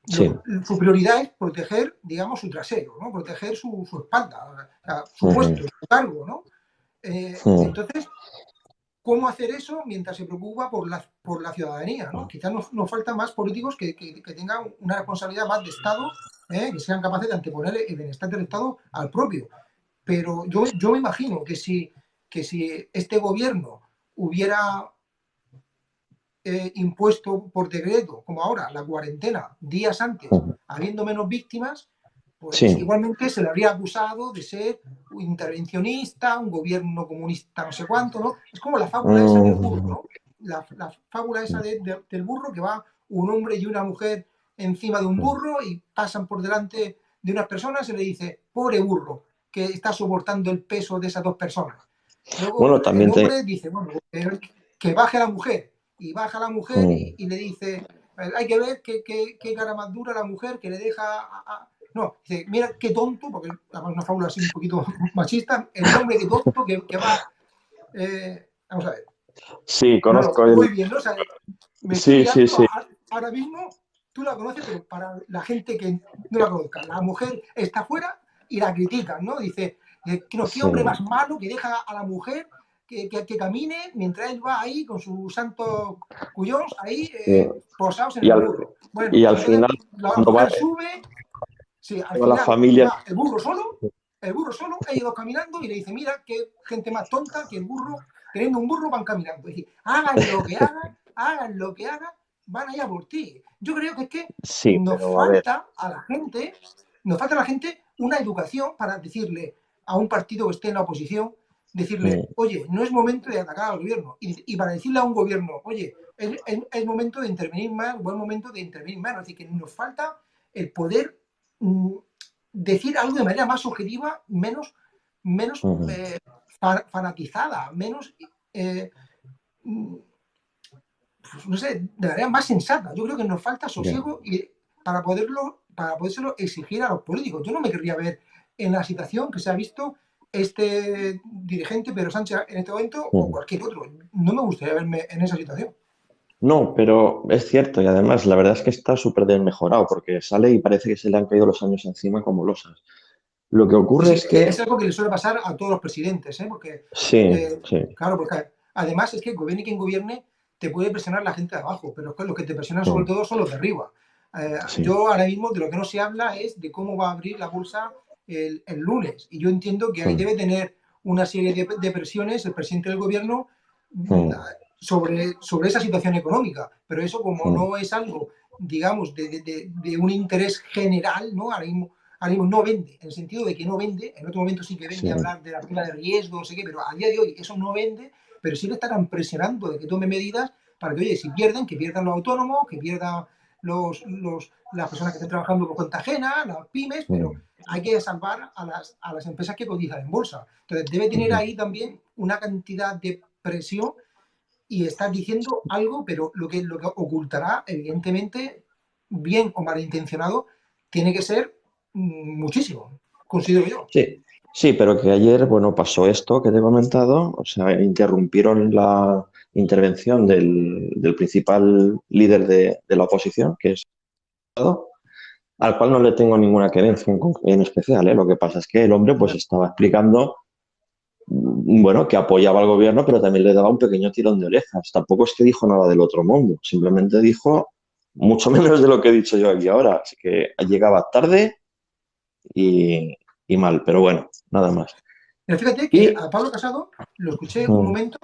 su prioridad es proteger, digamos, su trasero, ¿no? Proteger su, espalda, su puesto, su cargo, ¿no? Eh, entonces, ¿cómo hacer eso mientras se preocupa por la, por la ciudadanía? ¿no? Quizás nos, faltan más políticos que, tengan una responsabilidad más de Estado, ¿eh? que sean capaces de anteponer el bienestar del Estado al propio. Pero yo, yo me imagino que si, que si este gobierno hubiera eh, impuesto por decreto, como ahora, la cuarentena, días antes, habiendo menos víctimas, pues igualmente se le habría acusado de ser un intervencionista, un gobierno comunista, no sé cuánto, ¿no? Es como la fábula esa del burro, ¿no? La, fábula esa del burro que va un hombre y una mujer encima de un burro y pasan por delante de unas personas y le dice, pobre burro, que está soportando el peso de esas dos personas. Luego bueno, también el hombre dice, bueno, que baje la mujer y baja la mujer y, le dice, hay que ver qué, qué, cara más dura la mujer que le deja... No, dice, mira qué tonto, porque es una fábula así un poquito machista, el hombre qué tonto que, que va... Eh, vamos a ver. Sí, conozco. muy bien, ¿no? O sea, sí, sí, sí. Ahora mismo tú la conoces, pero para la gente que no la conozca, la mujer está afuera y la critican, ¿no? Dice, no, qué hombre más malo que deja a la mujer que, que, camine mientras él va ahí con sus santos cuyos ahí eh, posados en el burro. Bueno, y al final, la mujer sube, sí, al final, la familia... el burro solo, el burro solo, ellos dos caminando y le dice, mira, qué gente más tonta que el burro, teniendo un burro van caminando. Es decir, hagan lo que hagan, hagan lo que hagan, van allá por ti. Yo creo que es que nos falta a, la gente, nos falta a la gente una educación para decirle a un partido que esté en la oposición, decirle, oye, no es momento de atacar al gobierno. Y, para decirle a un gobierno, oye, es, momento de intervenir más, buen momento de intervenir. Es decir, que nos falta el poder mm, decir algo de manera más objetiva, menos, menos eh, fanatizada, menos, eh, mm, pues, no sé, de manera más sensata. Yo creo que nos falta sosiego y, para poderlo, para podérselo exigir a los políticos. Yo no me querría ver en la situación que se ha visto este dirigente, Pedro Sánchez, en este momento, o mm. cualquier otro. No me gustaría verme en esa situación. No, pero es cierto y además la verdad es que está súper desmejorado porque sale y parece que se le han caído los años encima como losas. Lo que ocurre es que... Es algo que le suele pasar a todos los presidentes, ¿eh? Porque, sí, eh, sí. Claro, porque además es que gobierne quien gobierne te puede presionar la gente de abajo, pero es que los que te presionan sobre todo son los de arriba. Eh, yo ahora mismo de lo que no se habla es de cómo va a abrir la bolsa el, lunes. Y yo entiendo que ahí debe tener una serie de, presiones el presidente del gobierno sobre, sobre esa situación económica. Pero eso como no es algo, digamos, de, un interés general, ¿no? Ahora mismo, no vende, en el sentido de que no vende, en otro momento sí que vende hablar de la prima de riesgo, no sé qué, pero a día de hoy eso no vende, pero sí le estarán presionando de que tome medidas para que, oye, si pierden, que pierdan los autónomos, que pierdan los, los, las personas que estén trabajando por cuenta ajena, las pymes, pero hay que salvar a las, a las empresas que cotizan en bolsa. Entonces, debe tener ahí también una cantidad de presión y estar diciendo algo, pero lo que, lo que ocultará, evidentemente, bien o malintencionado, tiene que ser mm, muchísimo, considero yo. Sí, sí, pero que ayer, bueno, pasó esto que te he comentado, o sea, interrumpieron la intervención del, del principal líder de, de la oposición, que es al cual no le tengo ninguna querencia en, especial. ¿eh? Lo que pasa es que el hombre pues estaba explicando, mm, bueno, que apoyaba al gobierno, pero también le daba un pequeño tirón de orejas. Tampoco es que dijo nada del otro mundo, simplemente dijo mucho menos de lo que he dicho yo aquí ahora. Así que llegaba tarde y, mal, pero bueno, nada más. Pero fíjate que a Pablo Casado lo escuché un momento,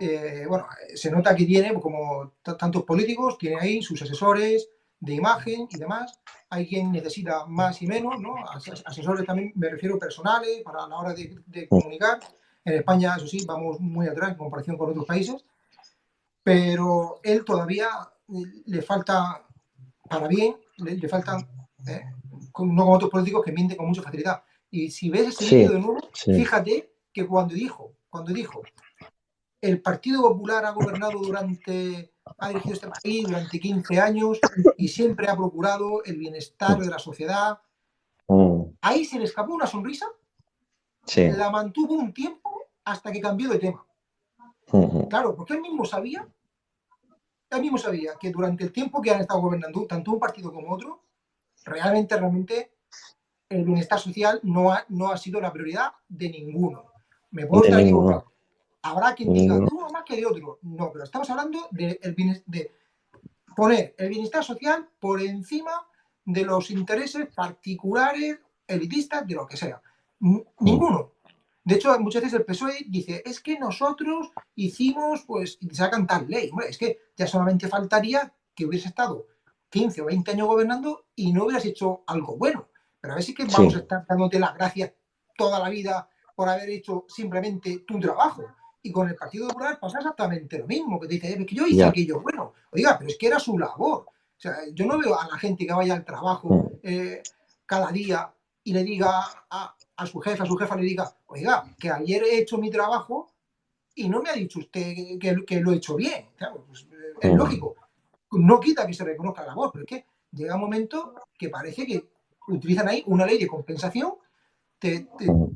eh, bueno, se nota que tiene, como tantos políticos, tiene ahí sus asesores, de imagen y demás. Hay quien necesita más y menos, ¿no? Asesores también, me refiero personales, para la hora de, comunicar. En España, eso sí, vamos muy atrás en comparación con otros países. Pero él todavía le falta, para bien, le, falta, ¿eh? no como otros políticos que mienten con mucha facilidad. Y si ves ese vídeo de nuevo, fíjate que cuando dijo, cuando dijo, el Partido Popular ha gobernado durante ha dirigido este país durante 15 años y siempre ha procurado el bienestar de la sociedad. Mm. Ahí se le escapó una sonrisa, la mantuvo un tiempo hasta que cambió de tema. Claro, porque él mismo sabía él mismo sabía que durante el tiempo que han estado gobernando, tanto un partido como otro, realmente, realmente el bienestar social no ha, no ha sido la prioridad de ninguno. Me puedo estar equivocado. Habrá quien diga, uno más que de otro. No, pero estamos hablando de, de poner el bienestar social por encima de los intereses particulares, elitistas, de lo que sea. Ninguno. De hecho, muchas veces el PSOE dice, es que nosotros hicimos, pues, y sacan tal ley. Hombre, es que ya solamente faltaría que hubiese estado 15 o 20 años gobernando y no hubieras hecho algo bueno. Pero a ver si que vamos a estar dándote las gracias toda la vida por haber hecho simplemente tu trabajo. Y con el Partido Popular pasa exactamente lo mismo, que te dice, es que yo hice aquello bueno. Oiga, pero es que era su labor. O sea, yo no veo a la gente que vaya al trabajo mm. eh, cada día y le diga a, a su jefe, a su jefa le diga, oiga, que ayer he hecho mi trabajo y no me ha dicho usted que, lo he hecho bien. Pues, eh, es lógico. No quita que se reconozca la voz, pero es que llega un momento que parece que utilizan ahí una ley de compensación, te,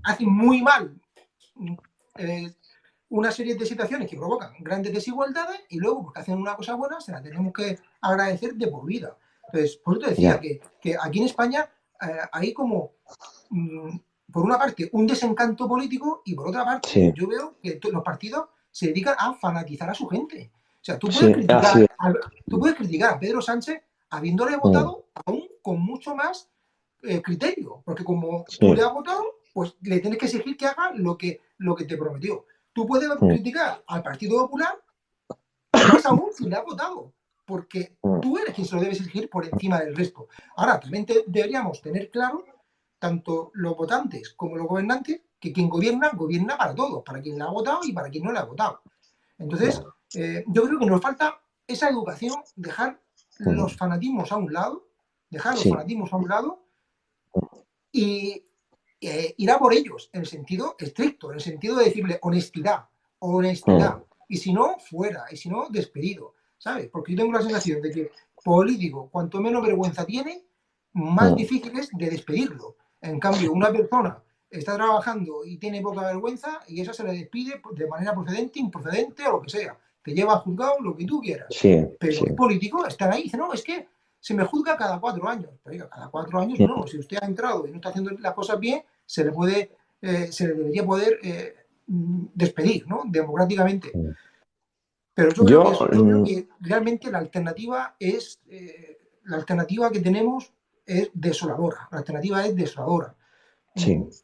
hacen muy mal eh, una serie de situaciones que provocan grandes desigualdades y luego, porque hacen una cosa buena, se la tenemos que agradecer de por vida. Entonces, por eso te decía que, aquí en España eh, hay como mm, por una parte, un desencanto político y por otra parte, yo veo que los partidos se dedican a fanatizar a su gente. O sea, tú puedes, criticar, a, tú puedes criticar a Pedro Sánchez habiéndole votado aún con mucho más eh, criterio, porque como tú le has votado, pues le tienes que exigir que haga lo que, lo que te prometió. Tú puedes criticar al Partido Popular, más aún si le has votado, porque tú eres quien se lo debes exigir por encima del resto. Ahora, también deberíamos tener claro tanto los votantes como los gobernantes, que quien gobierna, gobierna para todos, para quien le ha votado y para quien no le ha votado. Entonces, eh, yo creo que nos falta esa educación, dejar los fanatismos a un lado, dejar los fanatismos a un lado y eh, ir a por ellos, en el sentido estricto, en el sentido de decirle honestidad, honestidad. Y si no, fuera, y si no, despedido, ¿sabes? Porque yo tengo la sensación de que político, cuanto menos vergüenza tiene, más difícil es de despedirlo. En cambio, una persona está trabajando y tiene poca vergüenza y esa se le despide de manera procedente, improcedente o lo que sea. Te lleva a juzgado lo que tú quieras. Pero sí. político están ahí. Dice, no, es que se me juzga cada cuatro años. Pero cada cuatro años no. Si usted ha entrado y no está haciendo las cosas bien, se le puede, eh, se le debería poder eh, despedir, ¿no? Democráticamente. Pero yo, creo, mm. que, realmente la alternativa es eh, la alternativa que tenemos es desoladora, la alternativa es desoladora.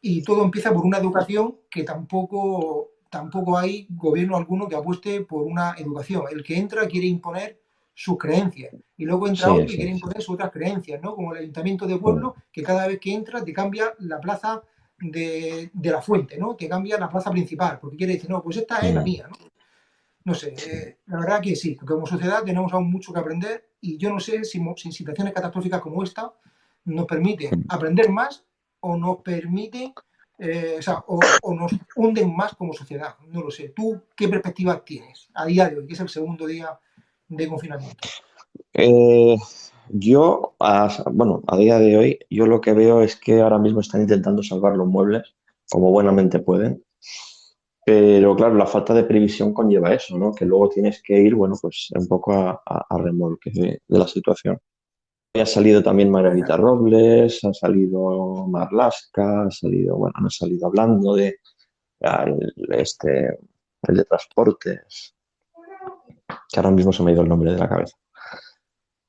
Y todo empieza por una educación que tampoco, tampoco hay gobierno alguno que apueste por una educación. El que entra quiere imponer sus creencias y luego entra otro y quiere imponer sus otras creencias, ¿no? Como el ayuntamiento de pueblo, que cada vez que entra te cambia la plaza de, la fuente, ¿no? Te cambia la plaza principal, porque quiere decir, no, pues esta es la mía, ¿no? No sé, eh, la verdad que sí, como sociedad tenemos aún mucho que aprender y yo no sé si, si situaciones catastróficas como esta nos permite aprender más o nos permite, eh, o, sea, o, nos hunden más como sociedad. No lo sé. ¿Tú qué perspectiva tienes a día de hoy, que es el segundo día de confinamiento? Eh, yo, bueno, a día de hoy, yo lo que veo es que ahora mismo están intentando salvar los muebles como buenamente pueden. Pero claro, la falta de previsión conlleva eso, ¿no? Que luego tienes que ir, bueno, pues un poco a, remolque de la situación. Ha salido también Margarita Robles, ha salido Marlaska, ha salido, bueno, han salido hablando de este, el de transportes, que ahora mismo se me ha ido el nombre de la cabeza.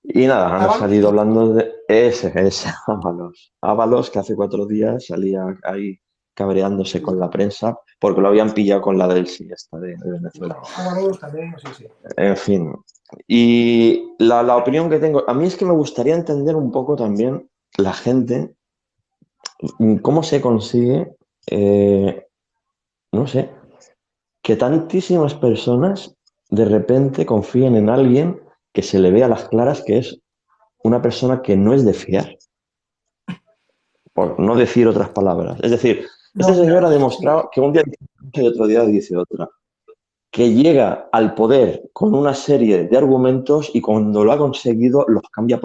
Y nada, han salido hablando de ese, ese, Ábalos. Ábalos, que hace cuatro días salía ahí cabreándose con la prensa porque lo habían pillado con la del sí, esta de, Venezuela. también, sí, sí. En fin. Y la, opinión que tengo, a mí es que me gustaría entender un poco también la gente, cómo se consigue, eh, no sé, que tantísimas personas de repente confíen en alguien que se le ve a las claras que es una persona que no es de fiar. Por no decir otras palabras. Es decir, este señor ha demostrado que un día dice y otro día dice otra. Que llega al poder con una serie de argumentos y cuando lo ha conseguido los cambia.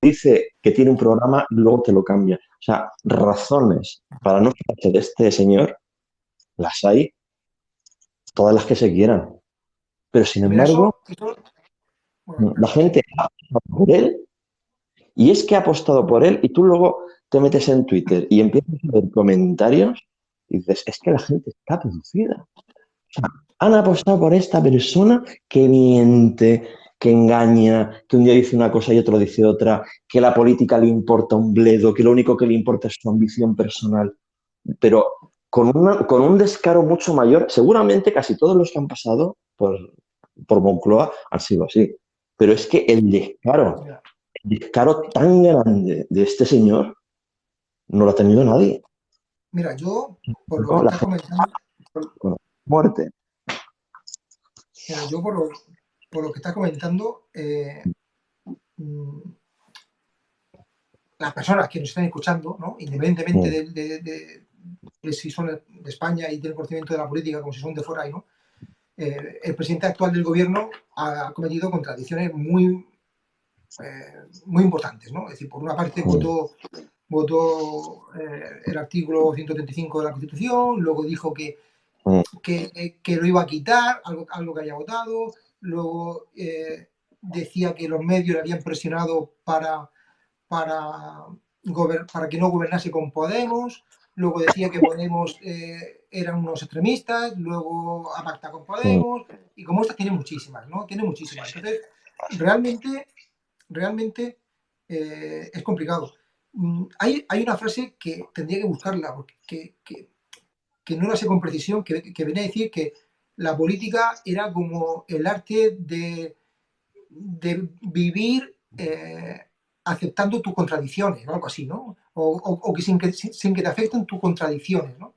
Dice que tiene un programa, luego te lo cambia. O sea, razones para no fiarse de este señor, las hay todas las que se quieran. Pero sin embargo... la gente ha apostado por él y es que ha apostado por él y tú luego te metes en Twitter y empiezas a ver comentarios y dices, es que la gente está producida. O sea, han apostado por esta persona que miente, que engaña, que un día dice una cosa y otro dice otra, que la política le importa un bledo, que lo único que le importa es su ambición personal. Pero con, con un descaro mucho mayor, seguramente casi todos los que han pasado por, por Moncloa han sido así. Pero es que el descaro, el descaro tan grande de este señor no lo ha tenido nadie. Mira, yo, por lo que estás comentando... muerte. Mira, yo por lo, por lo que está comentando, eh, mm, las personas que nos están escuchando, ¿no? independientemente de, si son de España y tienen conocimiento de la política, como si son de fuera, ¿no? Eh, el presidente actual del gobierno ha cometido contradicciones muy, eh, muy importantes. ¿no? Es decir, por una parte votó, votó el artículo 135 de la Constitución, luego dijo que, que, que, lo iba a quitar, algo, algo que haya votado, luego eh, decía que los medios le habían presionado para, para, para que no gobernase con Podemos, luego decía que Podemos eh, eran unos extremistas, luego apacta con Podemos, y como esta tiene muchísimas, ¿no? Tiene muchísimas. Entonces, realmente, realmente eh, es complicado. Mm, hay, hay, una frase que tendría que buscarla, porque que, que, que no la sé con precisión, que, que viene a decir que la política era como el arte de, de vivir eh, aceptando tus contradicciones, o algo así, ¿no? O, que, sin que sin que te afecten tus contradicciones, ¿no?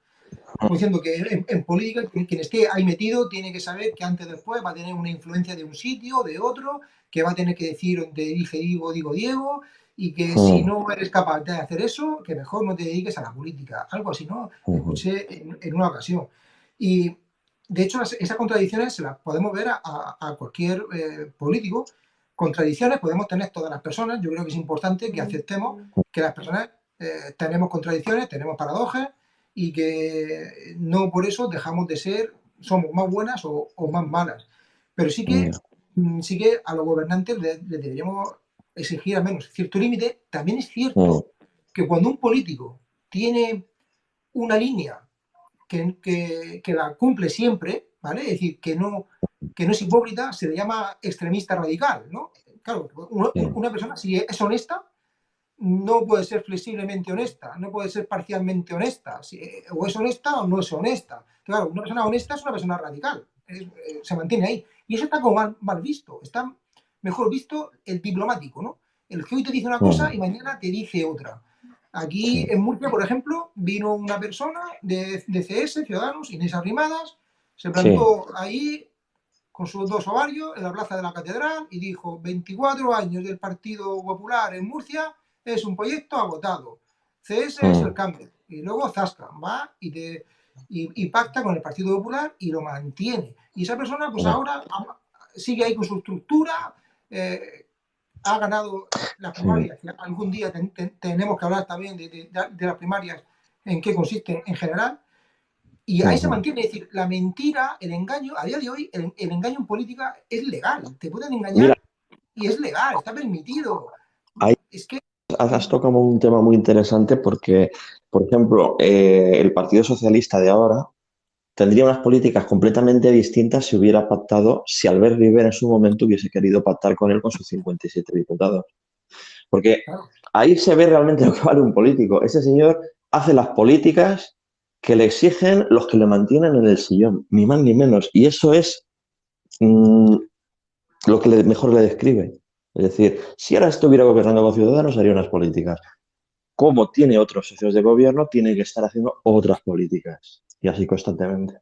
Como diciendo que en, política quien esté ahí metido tiene que saber que antes o después va a tener una influencia de un sitio, de otro, que va a tener que decir donde dije digo, digo Diego, y que si no eres capaz de hacer eso, que mejor no te dediques a la política. Algo así, ¿no? Escuché en, en una ocasión. Y de hecho, esas contradicciones se las podemos ver a, cualquier eh, político. Contradicciones podemos tener todas las personas. Yo creo que es importante que aceptemos que las personas eh, tenemos contradicciones, tenemos paradojas y que no por eso dejamos de ser, somos más buenas o, más malas. Pero sí que, mm, sí que a los gobernantes les, deberíamos exigir al menos cierto límite. También es cierto que cuando un político tiene una línea que, la cumple siempre, ¿vale? Es decir, que no, que no es hipócrita, se le llama extremista radical, ¿no? Claro, una, persona si es honesta, no puede ser flexiblemente honesta, no puede ser parcialmente honesta, si, o es honesta o no es honesta. Claro, una persona honesta es una persona radical, eh, se mantiene ahí. Y eso está como mal, mal, visto, está mejor visto el diplomático, ¿no? El que hoy te dice una cosa y mañana te dice otra. Aquí en Murcia, por ejemplo, vino una persona de, CS, Ciudadanos, Inés Arrimadas, se plantó ahí con sus dos ovarios en la plaza de la catedral y dijo 24 años del Partido Popular en Murcia es un proyecto agotado. CS es el cambio. Y luego Zasca va y, te, y, pacta con el Partido Popular y lo mantiene. Y esa persona pues ahora sigue ahí con su estructura, eh, ha ganado las primarias. Algún día tenemos que hablar también de, las primarias, en qué consisten en general. Y ahí se mantiene, es decir, la mentira, el engaño, a día de hoy, el, engaño en política es legal. Te pueden engañar y es legal, está permitido. Ahí es que... Has tocado un tema muy interesante porque, por ejemplo, eh, el Partido Socialista de ahora tendría unas políticas completamente distintas si hubiera pactado, si Albert Rivera en su momento hubiese querido pactar con él con sus 57 diputados. Porque ahí se ve realmente lo que vale un político. Ese señor hace las políticas que le exigen los que le mantienen en el sillón, ni más ni menos. Y eso es mm, lo que mejor le describe. Es decir, si ahora estuviera gobernando con Ciudadanos, haría unas políticas. Como tiene otros socios de gobierno, tiene que estar haciendo otras políticas y así constantemente.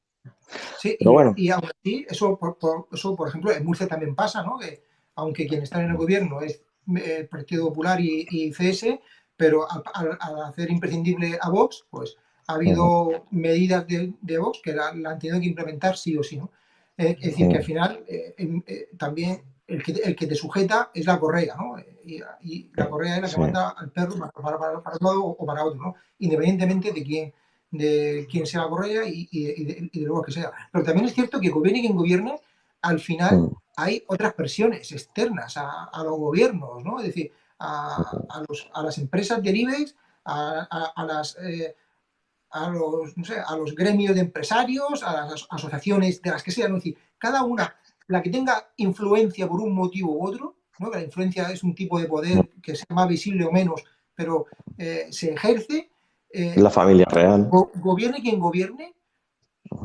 Sí, y, bueno. y aún así, eso por, eso, por ejemplo, en Murcia también pasa, ¿no? Que aunque quien está en el gobierno es el eh, Partido Popular y, CS, pero al, hacer imprescindible a Vox, pues ha habido medidas de, de, Vox que la, han tenido que implementar sí o sí, ¿no? Eh, es decir, que al final eh, también el que, el que, te sujeta es la correa, ¿no? Y, la correa es la que manda al perro para, para, para, un lado o para otro, ¿no? Independientemente de quién, de quién sea la correa y, de, luego que sea. Pero también es cierto que gobierne quien gobierne, al final hay otras presiones externas a, los gobiernos, ¿no? Es decir, a, las empresas de IBEX, a, las... Eh, a los, no sé, a los gremios de empresarios, a las asociaciones de las que sean, es decir, cada una, la que tenga influencia por un motivo u otro, ¿no? la influencia es un tipo de poder que sea más visible o menos, pero eh, se ejerce. Eh, la familia real. gobierne quien gobierne,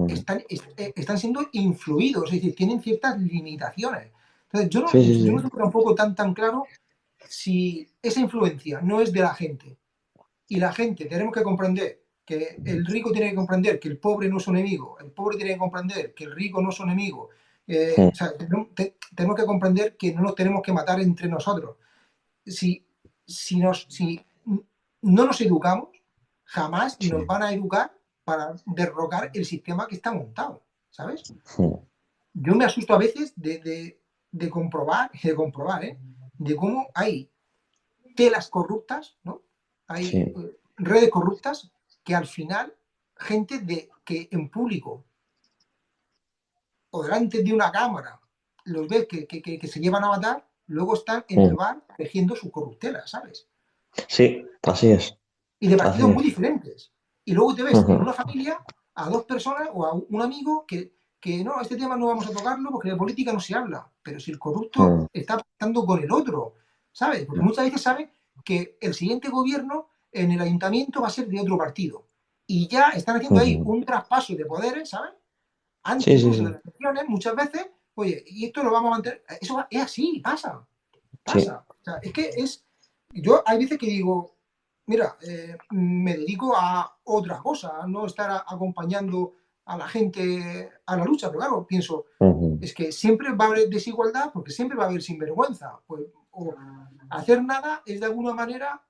están, eh, están siendo influidos, es decir, tienen ciertas limitaciones. Entonces, yo no, yo no tengo tampoco tan, tan claro si esa influencia no es de la gente y la gente tenemos que comprender que el rico tiene que comprender que el pobre no es un enemigo, el pobre tiene que comprender que el rico no es un enemigo. O sea, tenemos que comprender que no nos tenemos que matar entre nosotros. Si, si, nos, si no nos educamos, jamás nos van a educar para derrocar el sistema que está montado, ¿sabes? Yo me asusto a veces de, de, comprobar, de comprobar, ¿eh? De cómo hay telas corruptas, ¿no? Hay eh, redes corruptas que al final, gente de que en público o delante de una cámara los ves que, que, se llevan a matar, luego están en el bar tejiendo su corruptela, ¿sabes? Sí, así es. Y de partidos muy diferentes. Y luego te ves en una familia a dos personas o a un amigo que, que, no, este tema no vamos a tocarlo porque de política no se habla. Pero si el corrupto mm. está pactando con el otro, ¿sabes? Porque muchas veces sabe que el siguiente gobierno en el ayuntamiento va a ser de otro partido. Y ya están haciendo ahí un traspaso de poderes, ¿sabes? Antes de las elecciones, muchas veces, oye, y esto lo vamos a mantener. Eso es así, pasa. Pasa. O sea, es que es. Yo hay veces que digo, mira, eh, me dedico a otra cosa, a no estar acompañando a la gente a la lucha, pero claro, pienso, es que siempre va a haber desigualdad porque siempre va a haber sinvergüenza. Pues, o hacer nada es de alguna manera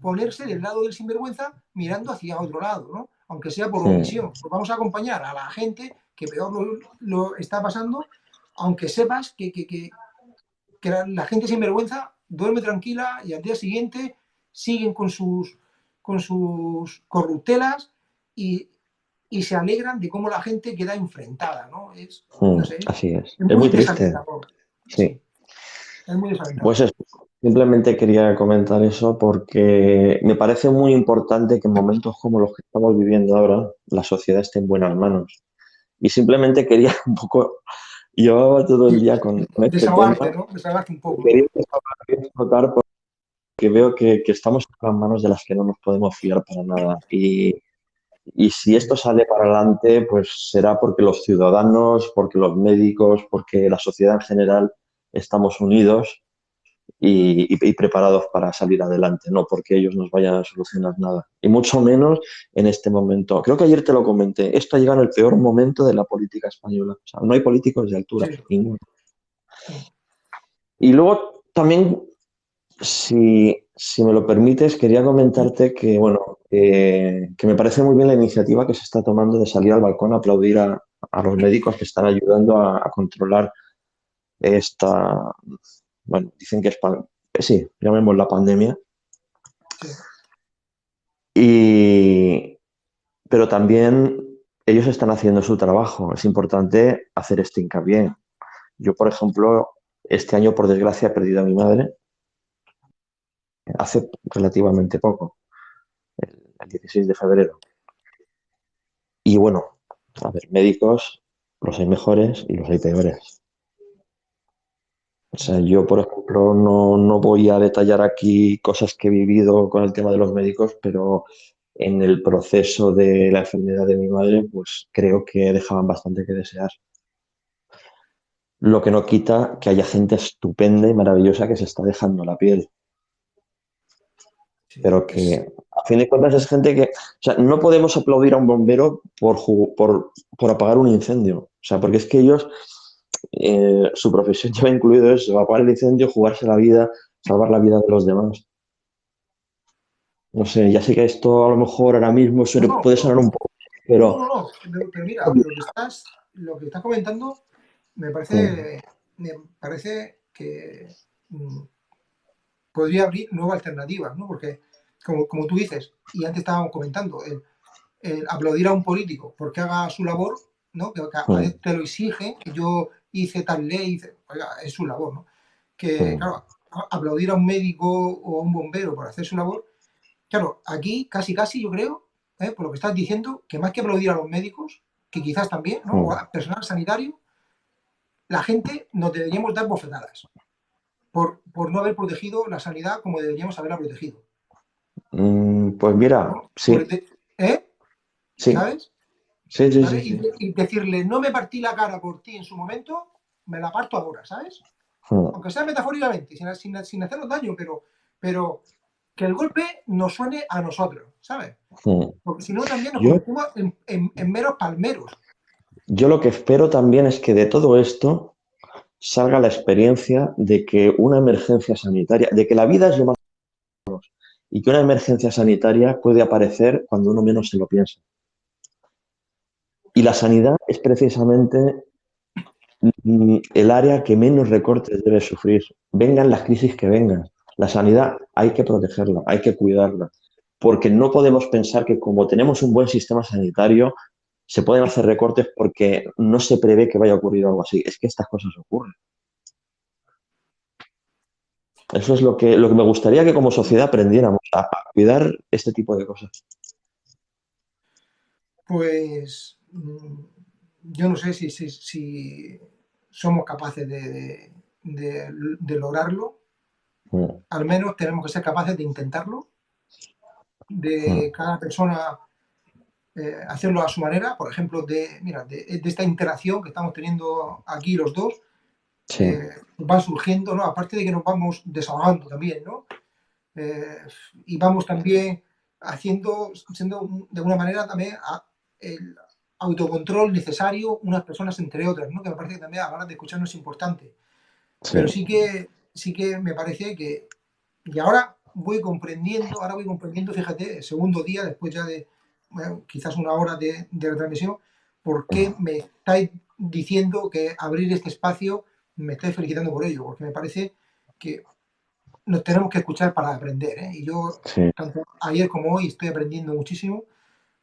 ponerse del lado del sinvergüenza mirando hacia otro lado, ¿no? Aunque sea por omisión. Pues vamos a acompañar a la gente que peor lo, está pasando, aunque sepas que, que, que, que la gente sinvergüenza duerme tranquila y al día siguiente siguen con sus, con sus corruptelas y, se alegran de cómo la gente queda enfrentada, ¿no? Es, hmm, así es. Es muy, triste. Sí. Es muy Pues simplemente quería comentar eso porque me parece muy importante que en momentos como los que estamos viviendo ahora, la sociedad esté en buenas manos. Y simplemente quería un poco llevaba todo el día con, este tema. ¿no? Desahogarte un poco. Quería que veo que, estamos en las manos de las que no nos podemos fiar para nada. Y, si esto sale para adelante, pues será porque los ciudadanos, porque los médicos, porque la sociedad en general estamos unidos y, preparados para salir adelante, no porque ellos nos vayan a solucionar nada. Y mucho menos en este momento. Creo que ayer te lo comenté, esto ha llegado en el peor momento de la política española. O sea, no hay políticos de altura, ninguno. Y luego también si, me lo permites, quería comentarte que, bueno, que me parece muy bien la iniciativa que se está tomando de salir al balcón a aplaudir a, los médicos que están ayudando a, controlar esta, bueno, dicen que es, eh, sí, llamemos la pandemia. Y, pero también ellos están haciendo su trabajo. Es importante hacer este hincapié. Yo, por ejemplo, este año, por desgracia, he perdido a mi madre hace relativamente poco, el, 16 de febrero. Y bueno, a ver, médicos, los hay mejores y los hay peores. O sea, yo, por ejemplo, no, no, voy a detallar aquí cosas que he vivido con el tema de los médicos, pero en el proceso de la enfermedad de mi madre, pues creo que dejaban bastante que desear. Lo que no quita que haya gente estupenda y maravillosa que se está dejando la piel pero que a fin de cuentas es gente que, o sea, no podemos aplaudir a un bombero por, por, por apagar un incendio, o sea, porque es que ellos, eh, su profesión lleva incluido eso, apagar el incendio, jugarse la vida, salvar la vida de los demás. No sé, ya sé que esto a lo mejor ahora mismo puede sonar un poco, pero... No, no, no, pero mira, lo que estás, lo que estás comentando me parece, me parece que mm, podría abrir nuevas alternativas, ¿no? Porque como, tú dices, y antes estábamos comentando, el, aplaudir a un político porque haga su labor, ¿no? que, te lo exige, que yo hice tal ley, es su labor, ¿no? Que, claro, aplaudir a un médico o a un bombero por hacer su labor, claro, aquí casi casi yo creo, ¿eh? por lo que estás diciendo, que más que aplaudir a los médicos, que quizás también, ¿no? o a personal sanitario, la gente nos deberíamos dar bofetadas por, por no haber protegido la sanidad como deberíamos haberla protegido. Mm, pues mira, sí. ¿Eh? Sí. ¿Sabes? Sí, sí, sí, Y, decirle, no me partí la cara por ti en su momento, me la parto ahora, ¿sabes? Hmm. Aunque sea metafóricamente, sin, sin, sin, hacernos daño, pero, pero que el golpe nos suene a nosotros, ¿sabes? Hmm. Porque si no, también nos convertimos en, en meros palmeros. Yo lo que espero también es que de todo esto salga la experiencia de que una emergencia sanitaria, de que la vida es lo más y que una emergencia sanitaria puede aparecer cuando uno menos se lo piensa. Y la sanidad es precisamente mm, el área que menos recortes debe sufrir. Vengan las crisis que vengan. La sanidad hay que protegerla, hay que cuidarla, porque no podemos pensar que como tenemos un buen sistema sanitario, se pueden hacer recortes porque no se prevé que vaya a ocurrir algo así. Es que estas cosas ocurren. Eso es lo que, lo que me gustaría que como sociedad aprendiéramos, a cuidar este tipo de cosas. Pues yo no sé si, si, somos capaces de, lograrlo. Mm. Al menos tenemos que ser capaces de intentarlo, de mm. cada persona eh, hacerlo a su manera. Por ejemplo, de, mira, de, esta interacción que estamos teniendo aquí los dos, eh, va surgiendo, ¿no? Aparte de que nos vamos desahogando también, ¿no? Eh, y vamos también haciendo, siendo de alguna manera también el, autocontrol necesario unas personas entre otras, ¿no? que me parece que también a la hora de escucharnos es importante. Pero sí que, sí que me parece que, y ahora voy comprendiendo, ahora voy comprendiendo, fíjate, el segundo día, después ya de quizás una hora de, de retransmisión, por qué me estáis diciendo que abrir este espacio, me estáis felicitando por ello, porque me parece que nos tenemos que escuchar para aprender. ¿eh? Y yo, tanto ayer como hoy, estoy aprendiendo muchísimo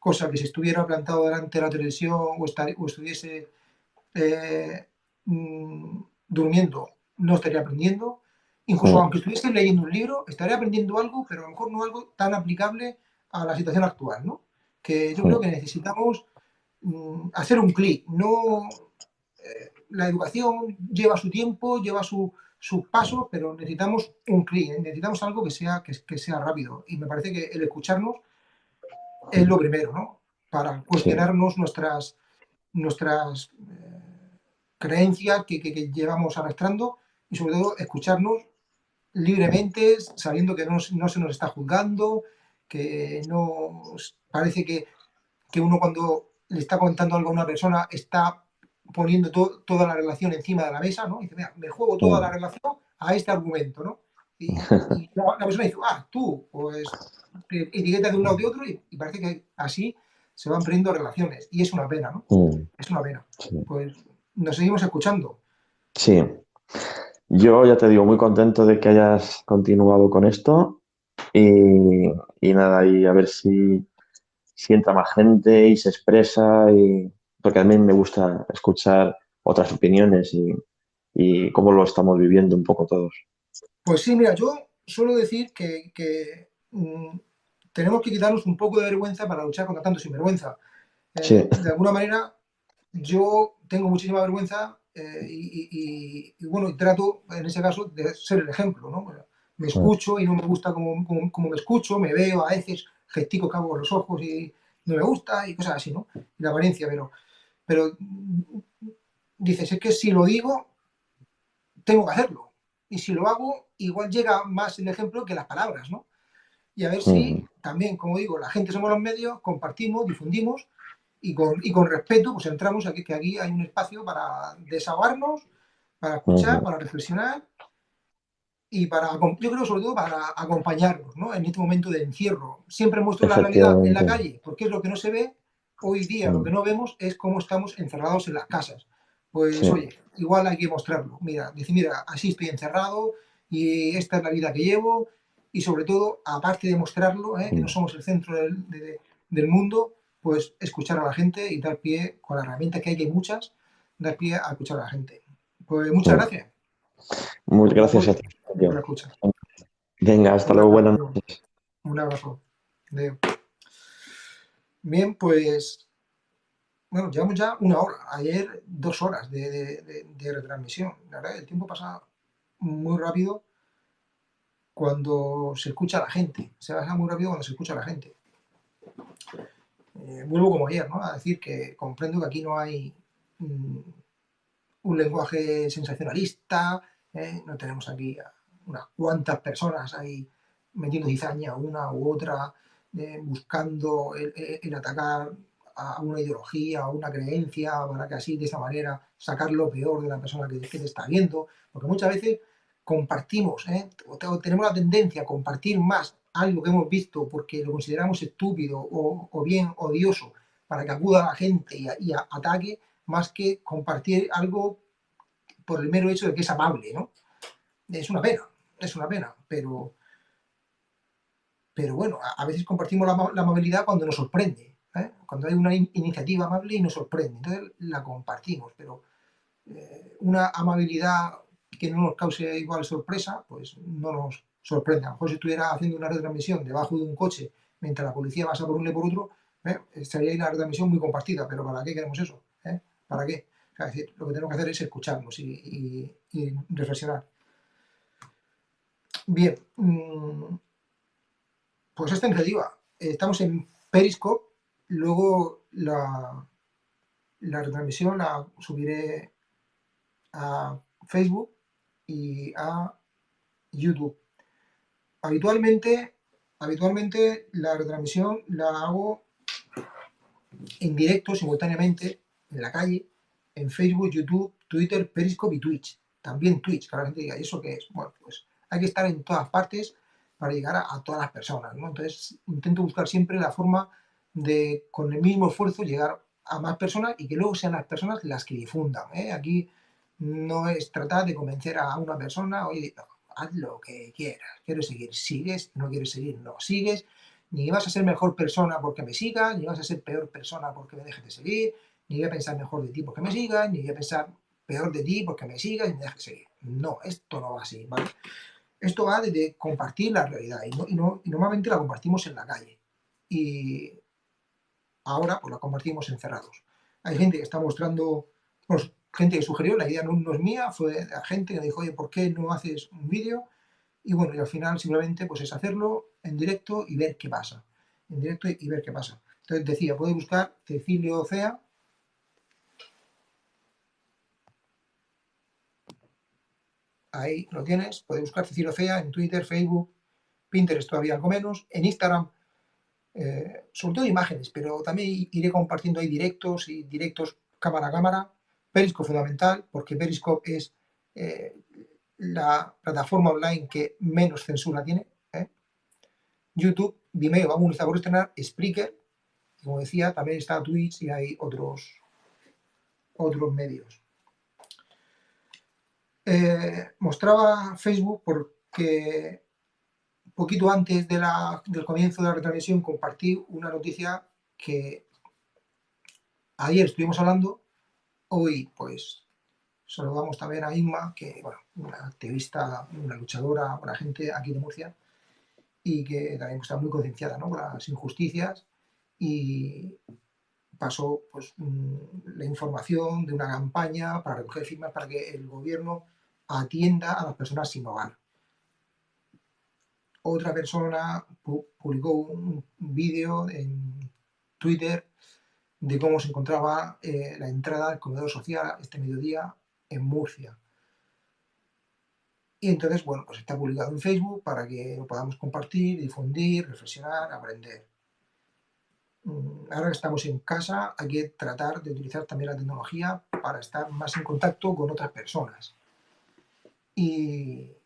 cosa que si estuviera plantado delante de la televisión o, estuviese eh, mm, durmiendo, no estaría aprendiendo. Incluso aunque estuviese leyendo un libro, estaría aprendiendo algo, pero a lo mejor no algo tan aplicable a la situación actual, ¿no? Que yo creo que necesitamos mm, hacer un clic. No, eh, la educación lleva su tiempo, lleva sus pasos, pero necesitamos un clic, ¿eh? necesitamos algo que sea, que sea rápido. Y me parece que el escucharnos es lo primero, ¿no? Para cuestionarnos nuestras, nuestras eh, creencias que, que, llevamos arrastrando y sobre todo escucharnos libremente, sabiendo que no, no se nos está juzgando, que no parece que, que, uno cuando le está contando algo a una persona está poniendo toda la relación encima de la mesa, ¿no? Y dice, mira, me juego toda la relación a este argumento, ¿no? Y, la, persona dice, ah, tú, pues etiqueta de un lado de otro y, parece que así se van perdiendo relaciones. Y es una pena, ¿no? Mm. Es una pena. Pues nos seguimos escuchando. Sí. Yo ya te digo, muy contento de que hayas continuado con esto y, nada, y a ver si, si, entra más gente y se expresa, y, porque a mí me gusta escuchar otras opiniones y, y cómo lo estamos viviendo un poco todos. Pues sí, mira, yo suelo decir que, mm, tenemos que quitarnos un poco de vergüenza para luchar contra tanto sinvergüenza. Eh, de alguna manera, yo tengo muchísima vergüenza eh, y, bueno, trato en ese caso de ser el ejemplo, ¿no? Me escucho y no me gusta como, me escucho, me veo a veces, gestico, cago con los ojos y no me gusta y cosas así, ¿no? Y la apariencia, pero, pero dices, es que si lo digo, tengo que hacerlo. Y si lo hago, igual llega más el ejemplo que las palabras, ¿no? Y a ver si también, como digo, la gente somos los medios, compartimos, difundimos y con, y con respeto pues entramos aquí, que aquí hay un espacio para desahogarnos, para escuchar, para reflexionar y para, yo creo sobre todo para acompañarnos ¿no? en este momento de encierro. Siempre muestro la realidad en la calle, porque es lo que no se ve hoy día, lo que no vemos es cómo estamos encerrados en las casas. Pues oye, igual hay que mostrarlo. Mira, decir, mira, así estoy encerrado, y esta es la vida que llevo y sobre todo, aparte de mostrarlo, ¿eh? que no mm. somos el centro del, mundo, pues escuchar a la gente y dar pie, con la herramienta que hay, que hay muchas, dar pie a escuchar a la gente. Pues muchas gracias. Muchas gracias a ti. Venga, hasta luego, buenas noches. Un abrazo. Bien, pues, bueno, llevamos ya una hora, ayer dos horas de, retransmisión. La verdad, el tiempo pasa muy rápido cuando se escucha a la gente. Se pasa muy rápido cuando se escucha a la gente. Eh, vuelvo como ayer, ¿no? A decir que comprendo que aquí no hay mm, un lenguaje sensacionalista, ¿eh? no tenemos aquí unas cuantas personas ahí metiendo cizaña una u otra, eh, buscando el, atacar a una ideología, a una creencia, para que así, de esa manera, sacar lo peor de la persona que, te está viendo. Porque muchas veces compartimos, ¿eh? tenemos la tendencia a compartir más algo que hemos visto porque lo consideramos estúpido o, bien odioso para que acuda a la gente y, ataque, más que compartir algo por el mero hecho de que es amable, ¿no? Es una pena, es una pena, pero, pero bueno, a, veces compartimos la, amabilidad cuando nos sorprende, ¿eh? cuando hay una iniciativa amable y nos sorprende, entonces la compartimos, pero eh, una amabilidad que no nos cause igual sorpresa, pues no nos sorprende. A lo mejor si estuviera haciendo una retransmisión debajo de un coche mientras la policía pasa por uno y por otro, ¿eh? estaría ahí la retransmisión muy compartida, pero ¿para qué queremos eso? ¿Para qué? lo que tenemos que hacer es escucharnos y reflexionar. Bien, mm, pues esta iniciativa. Estamos en Periscope, luego la, la retransmisión la subiré a Facebook y a YouTube. Habitualmente, habitualmente la retransmisión la hago en directo, simultáneamente, en la calle, en Facebook, YouTube, Twitter, Periscope y Twitch. También Twitch, que la gente diga, ¿y eso qué es? Bueno, pues hay que estar en todas partes para llegar a, todas las personas, ¿no? Entonces intento buscar siempre la forma de, con el mismo esfuerzo, llegar a más personas y que luego sean las personas las que difundan. ¿eh? Aquí no es tratar de convencer a una persona, oye, haz lo que quieras, quiero seguir, sigues, no quieres seguir, no sigues, ni vas a ser mejor persona porque me sigas, ni vas a ser peor persona porque me dejes de seguir, ni voy a pensar mejor de ti porque me sigas, ni voy a pensar peor de ti porque me sigas y me dejes de seguir. No, esto no va así, ¿vale? Esto va de compartir la realidad y, normalmente la compartimos en la calle. Y ahora pues la compartimos encerrados. Hay gente que está mostrando, pues, gente que sugirió, la idea no, es mía, fue la gente que me dijo, oye, ¿por qué no haces un vídeo? Y bueno, y al final simplemente pues es hacerlo en directo y ver qué pasa. En directo y ver qué pasa. Entonces decía, puede buscar Cecilio Ocea ahí lo tienes, puedes buscar Cecilio Cea en Twitter, Facebook, Pinterest todavía algo menos, en Instagram, eh, sobre todo imágenes, pero también iré compartiendo ahí directos y directos cámara a cámara, Periscope fundamental, porque Periscope es eh, la plataforma online que menos censura tiene, ¿eh? YouTube, Vimeo, vamos a utilizar por estrenar, Spreaker, como decía, también está Twitch y hay otros, otros medios. Eh, mostraba Facebook porque poquito antes de del comienzo de la retransmisión compartí una noticia que ayer estuvimos hablando, hoy pues saludamos también a Inma, que bueno, una activista, una luchadora, una gente aquí de Murcia, y que también está muy concienciada ¿no? con las injusticias y pasó pues, la información de una campaña para recoger firmas para que el gobierno atienda a las personas sin hogar. Otra persona publicó un vídeo en Twitter de cómo se encontraba eh, la entrada del comedor social este mediodía en Murcia. Y entonces, bueno, pues está publicado en Facebook para que lo podamos compartir, difundir, reflexionar, aprender. Mm, ahora que estamos en casa, hay que tratar de utilizar también la tecnología para estar más en contacto con otras personas y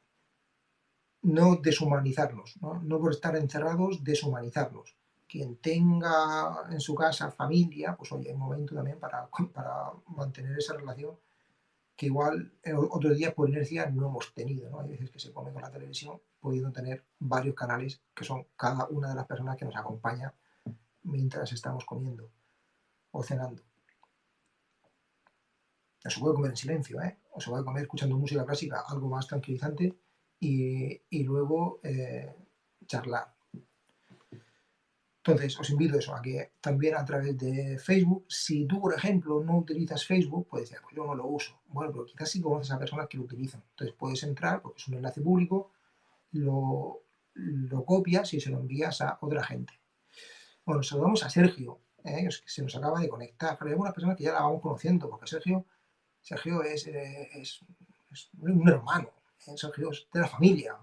no deshumanizarnos, ¿no? por estar encerrados, deshumanizarnos. Quien tenga en su casa familia, pues oye, hay momento también para, para mantener esa relación que igual otros días por inercia no hemos tenido. ¿no? Hay veces que se come con la televisión pudiendo tener varios canales que son cada una de las personas que nos acompaña mientras estamos comiendo o cenando. o se puede comer en silencio, ¿eh? o se puede comer escuchando música clásica, algo más tranquilizante, y, luego eh, charlar. Entonces, os invito eso, a que también a través de Facebook, si tú, por ejemplo, no utilizas Facebook, puedes decir, pues yo no lo uso. Bueno, pero quizás sí conoces a personas que lo utilizan. Entonces puedes entrar, porque es un enlace público, lo, copias y se lo envías a otra gente. Bueno, saludamos a Sergio, ¿eh? que se nos acaba de conectar. Pero hay una persona que ya la vamos conociendo, porque Sergio, Sergio es, eh, es, un hermano, ¿eh? Sergio es de la familia.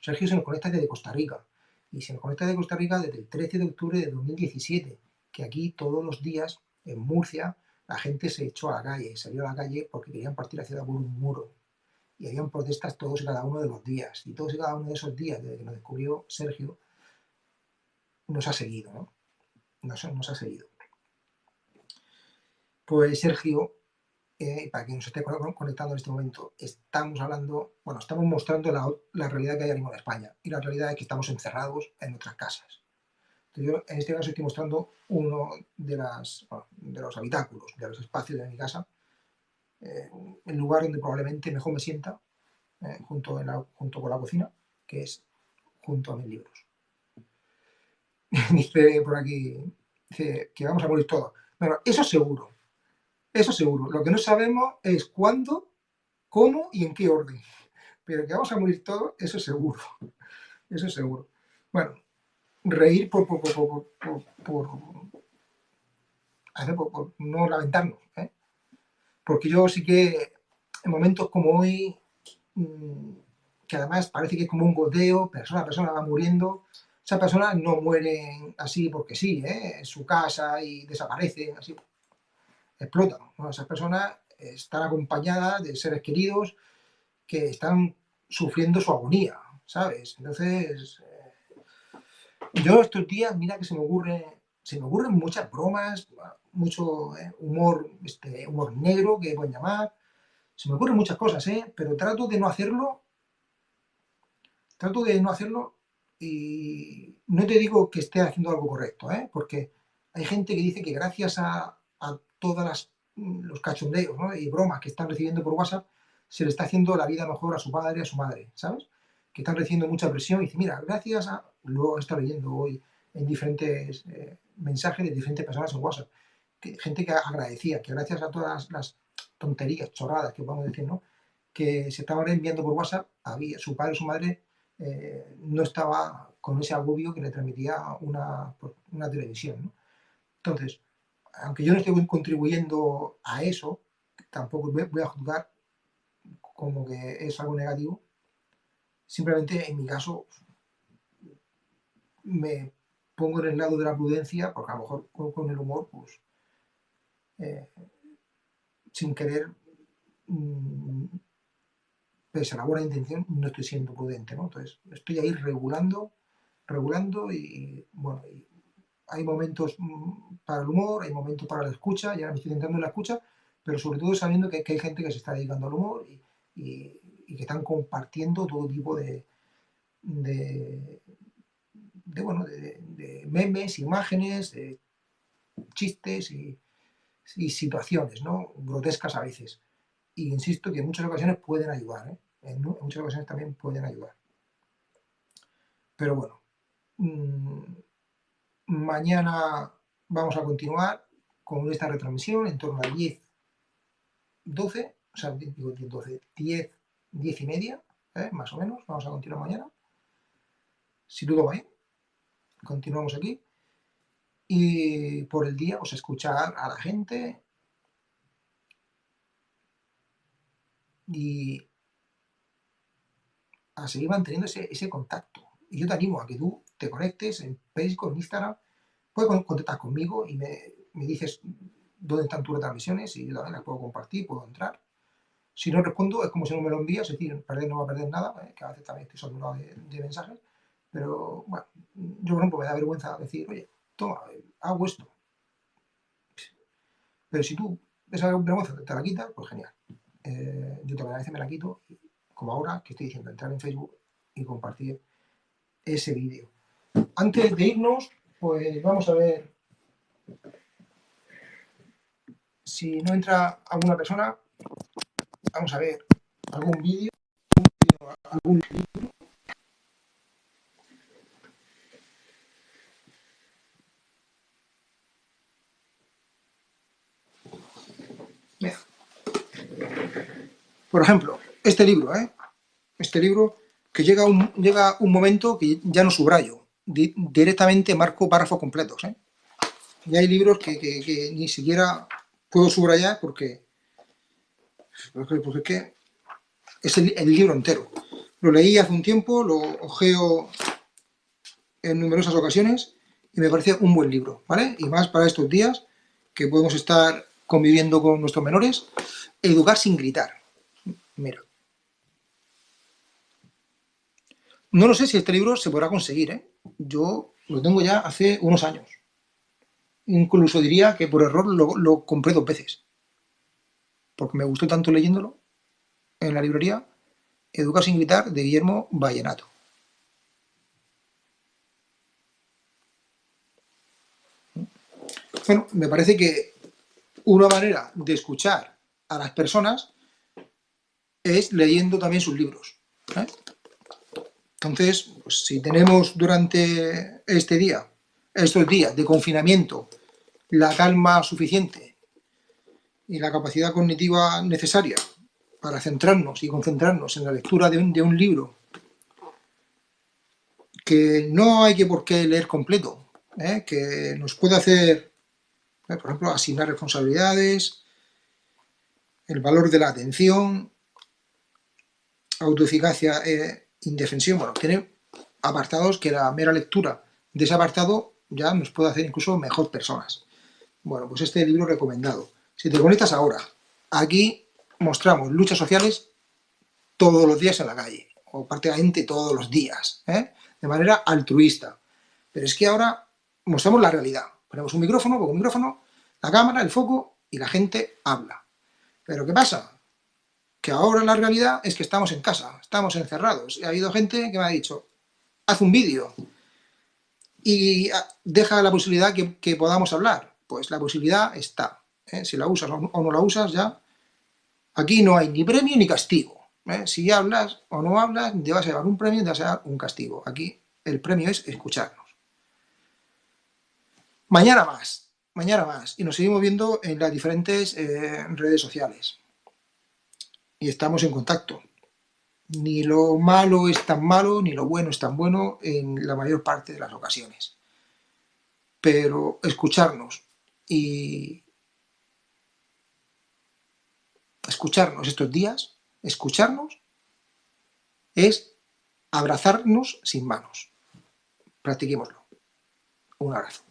Sergio se nos conecta desde Costa Rica y se nos conecta de Costa Rica desde el 13 de octubre de 2017, que aquí todos los días en Murcia la gente se echó a la calle, salió a la calle porque querían partir la ciudad por un muro. Y habían protestas todos y cada uno de los días. Y todos y cada uno de esos días, desde que nos descubrió Sergio, nos ha seguido, ¿no? Nos, nos ha seguido. Pues Sergio eh, para quien nos esté conectando en este momento, estamos hablando, bueno, estamos mostrando la, realidad que hay en España. Y la realidad es que estamos encerrados en nuestras casas. Entonces yo en este caso estoy mostrando uno de, los habitáculos, de los espacios de mi casa, eh, el lugar donde probablemente mejor me sienta, eh, junto, junto con la cocina, que es junto a mis libros. dice por aquí, dice que vamos a morir todos. Bueno, eso seguro, eso seguro. Lo que no sabemos es cuándo, cómo y en qué orden. Pero que vamos a morir todos, eso seguro. Eso seguro. Bueno, reír por, por, por, por, no lamentarnos. ¿eh? Porque yo sí que en momentos como hoy, mm, que además parece que es como un goteo, persona a persona va muriendo, esas personas no mueren así porque sí, ¿eh? en su casa y desaparecen, así explotan. Esas personas están acompañadas de seres queridos que están sufriendo su agonía, ¿sabes? Entonces, eh, yo estos días, mira que se me ocurre, se me ocurren muchas bromas, mucho eh, humor, este, humor negro que pueden llamar, se me ocurren muchas cosas, ¿eh? Pero trato de no hacerlo, trato de no hacerlo y no te digo que esté haciendo algo correcto, ¿eh? Porque hay gente que dice que gracias a todos mm, los cachondeos y bromas que están recibiendo por WhatsApp, se le está haciendo la vida mejor a su padre y a su madre, ¿sabes? Que están recibiendo mucha presión y dice, mira, gracias a... Luego estado leyendo hoy en diferentes eh, mensajes de diferentes personas en WhatsApp, gente que agradecía, que gracias a todas las tonterías, chorradas que a decir, ¿no? Que se estaban enviando por WhatsApp, había, su padre o su madre eh, no estaba con ese agobio que le transmitía una, una televisión, ¿no? Entonces, aunque yo no estoy contribuyendo a eso, tampoco voy a juzgar como que es algo negativo. Simplemente en mi caso me pongo en el lado de la prudencia, porque a lo mejor con, el humor, pues, eh, sin querer, mm, pese a la buena intención, no estoy siendo prudente, ¿no? Entonces, estoy ahí regulando, regulando y, bueno, hay momentos mm, para el humor, hay momentos para la escucha, ya me estoy intentando en la escucha, pero sobre todo sabiendo que, hay gente que se está dedicando al humor y, que están compartiendo todo tipo de, de, bueno, de, memes, imágenes, chistes y, situaciones ¿no? grotescas a veces. Y insisto que en muchas ocasiones pueden ayudar, ¿eh? en, muchas ocasiones también pueden ayudar. Pero bueno, mm, Mañana vamos a continuar con esta retransmisión en torno a 10, 12, o sea, digo 10, 12, 10, 10 y media, ¿eh? más o menos. Vamos a continuar mañana. Si todo va bien, continuamos aquí. Y por el día, pues escuchar a la gente y a seguir manteniendo ese, ese contacto. Y yo te animo a que tú te conectes en Facebook, en Instagram, puedes contactar conmigo y me, dices dónde están tus retransmisiones y yo también las puedo compartir, puedo entrar. Si no respondo, es como si no me lo envías, es decir, perder no va a perder nada, ¿eh? que a veces también estoy saturado de, de, mensajes, pero bueno, yo por ejemplo me da vergüenza decir, oye, toma, hago esto. Pero si tú esa vergüenza te la quitas, pues genial. Eh, yo también a veces me la quito, como ahora que estoy diciendo, entrar en Facebook y compartir ese vídeo. Antes de irnos, pues vamos a ver si no entra alguna persona, vamos a ver algún vídeo, algún libro. Por ejemplo, este libro, ¿eh? este libro que llega un, llega un momento que ya no subrayo, directamente marco párrafos completos. Y hay libros que, ni siquiera puedo subrayar porque, porque, es es el, libro entero. Lo leí hace un tiempo, lo ojeo en numerosas ocasiones y me parece un buen libro, ¿vale? Y más para estos días que podemos estar conviviendo con nuestros menores, educar sin gritar. Mira. No lo sé si este libro se podrá conseguir, ¿eh? Yo lo tengo ya hace unos años. Incluso diría que por error lo, compré dos veces. Porque me gustó tanto leyéndolo en la librería Educar sin gritar de Guillermo Vallenato. Bueno, me parece que una manera de escuchar a las personas es leyendo también sus libros. ¿eh? Entonces, pues, si tenemos durante este día, estos días de confinamiento, la calma suficiente y la capacidad cognitiva necesaria para centrarnos y concentrarnos en la lectura de un, libro que no hay que por qué leer completo, ¿eh? que nos puede hacer, ¿eh? por ejemplo, asignar responsabilidades, el valor de la atención, autoeficacia e indefensión, bueno, tiene apartados que la mera lectura de ese apartado ya nos puede hacer incluso mejor personas. Bueno, pues este libro recomendado. Si te conectas ahora, aquí mostramos luchas sociales todos los días en la calle, o prácticamente todos los días, ¿eh? de manera altruista. Pero es que ahora mostramos la realidad. Ponemos un micrófono, con un micrófono, la cámara, el foco, y la gente habla. Pero ¿qué pasa? Que ahora la realidad es que estamos en casa, estamos encerrados. Ha habido gente que me ha dicho, haz un vídeo y ah, deja la posibilidad que, podamos hablar. Pues la posibilidad está. ¿eh? Si la usas o no la usas, ya. Aquí no hay ni premio ni castigo. ¿eh? Si hablas o no hablas, te vas a llevar un premio y te vas a dar un castigo. Aquí el premio es escucharnos. Mañana más, mañana más. Y nos seguimos viendo en las diferentes eh, redes sociales y estamos en contacto. Ni lo malo es tan malo, ni lo bueno es tan bueno en la mayor parte de las ocasiones. Pero escucharnos y escucharnos estos días, escucharnos, es abrazarnos sin manos. Practiquémoslo. Un abrazo.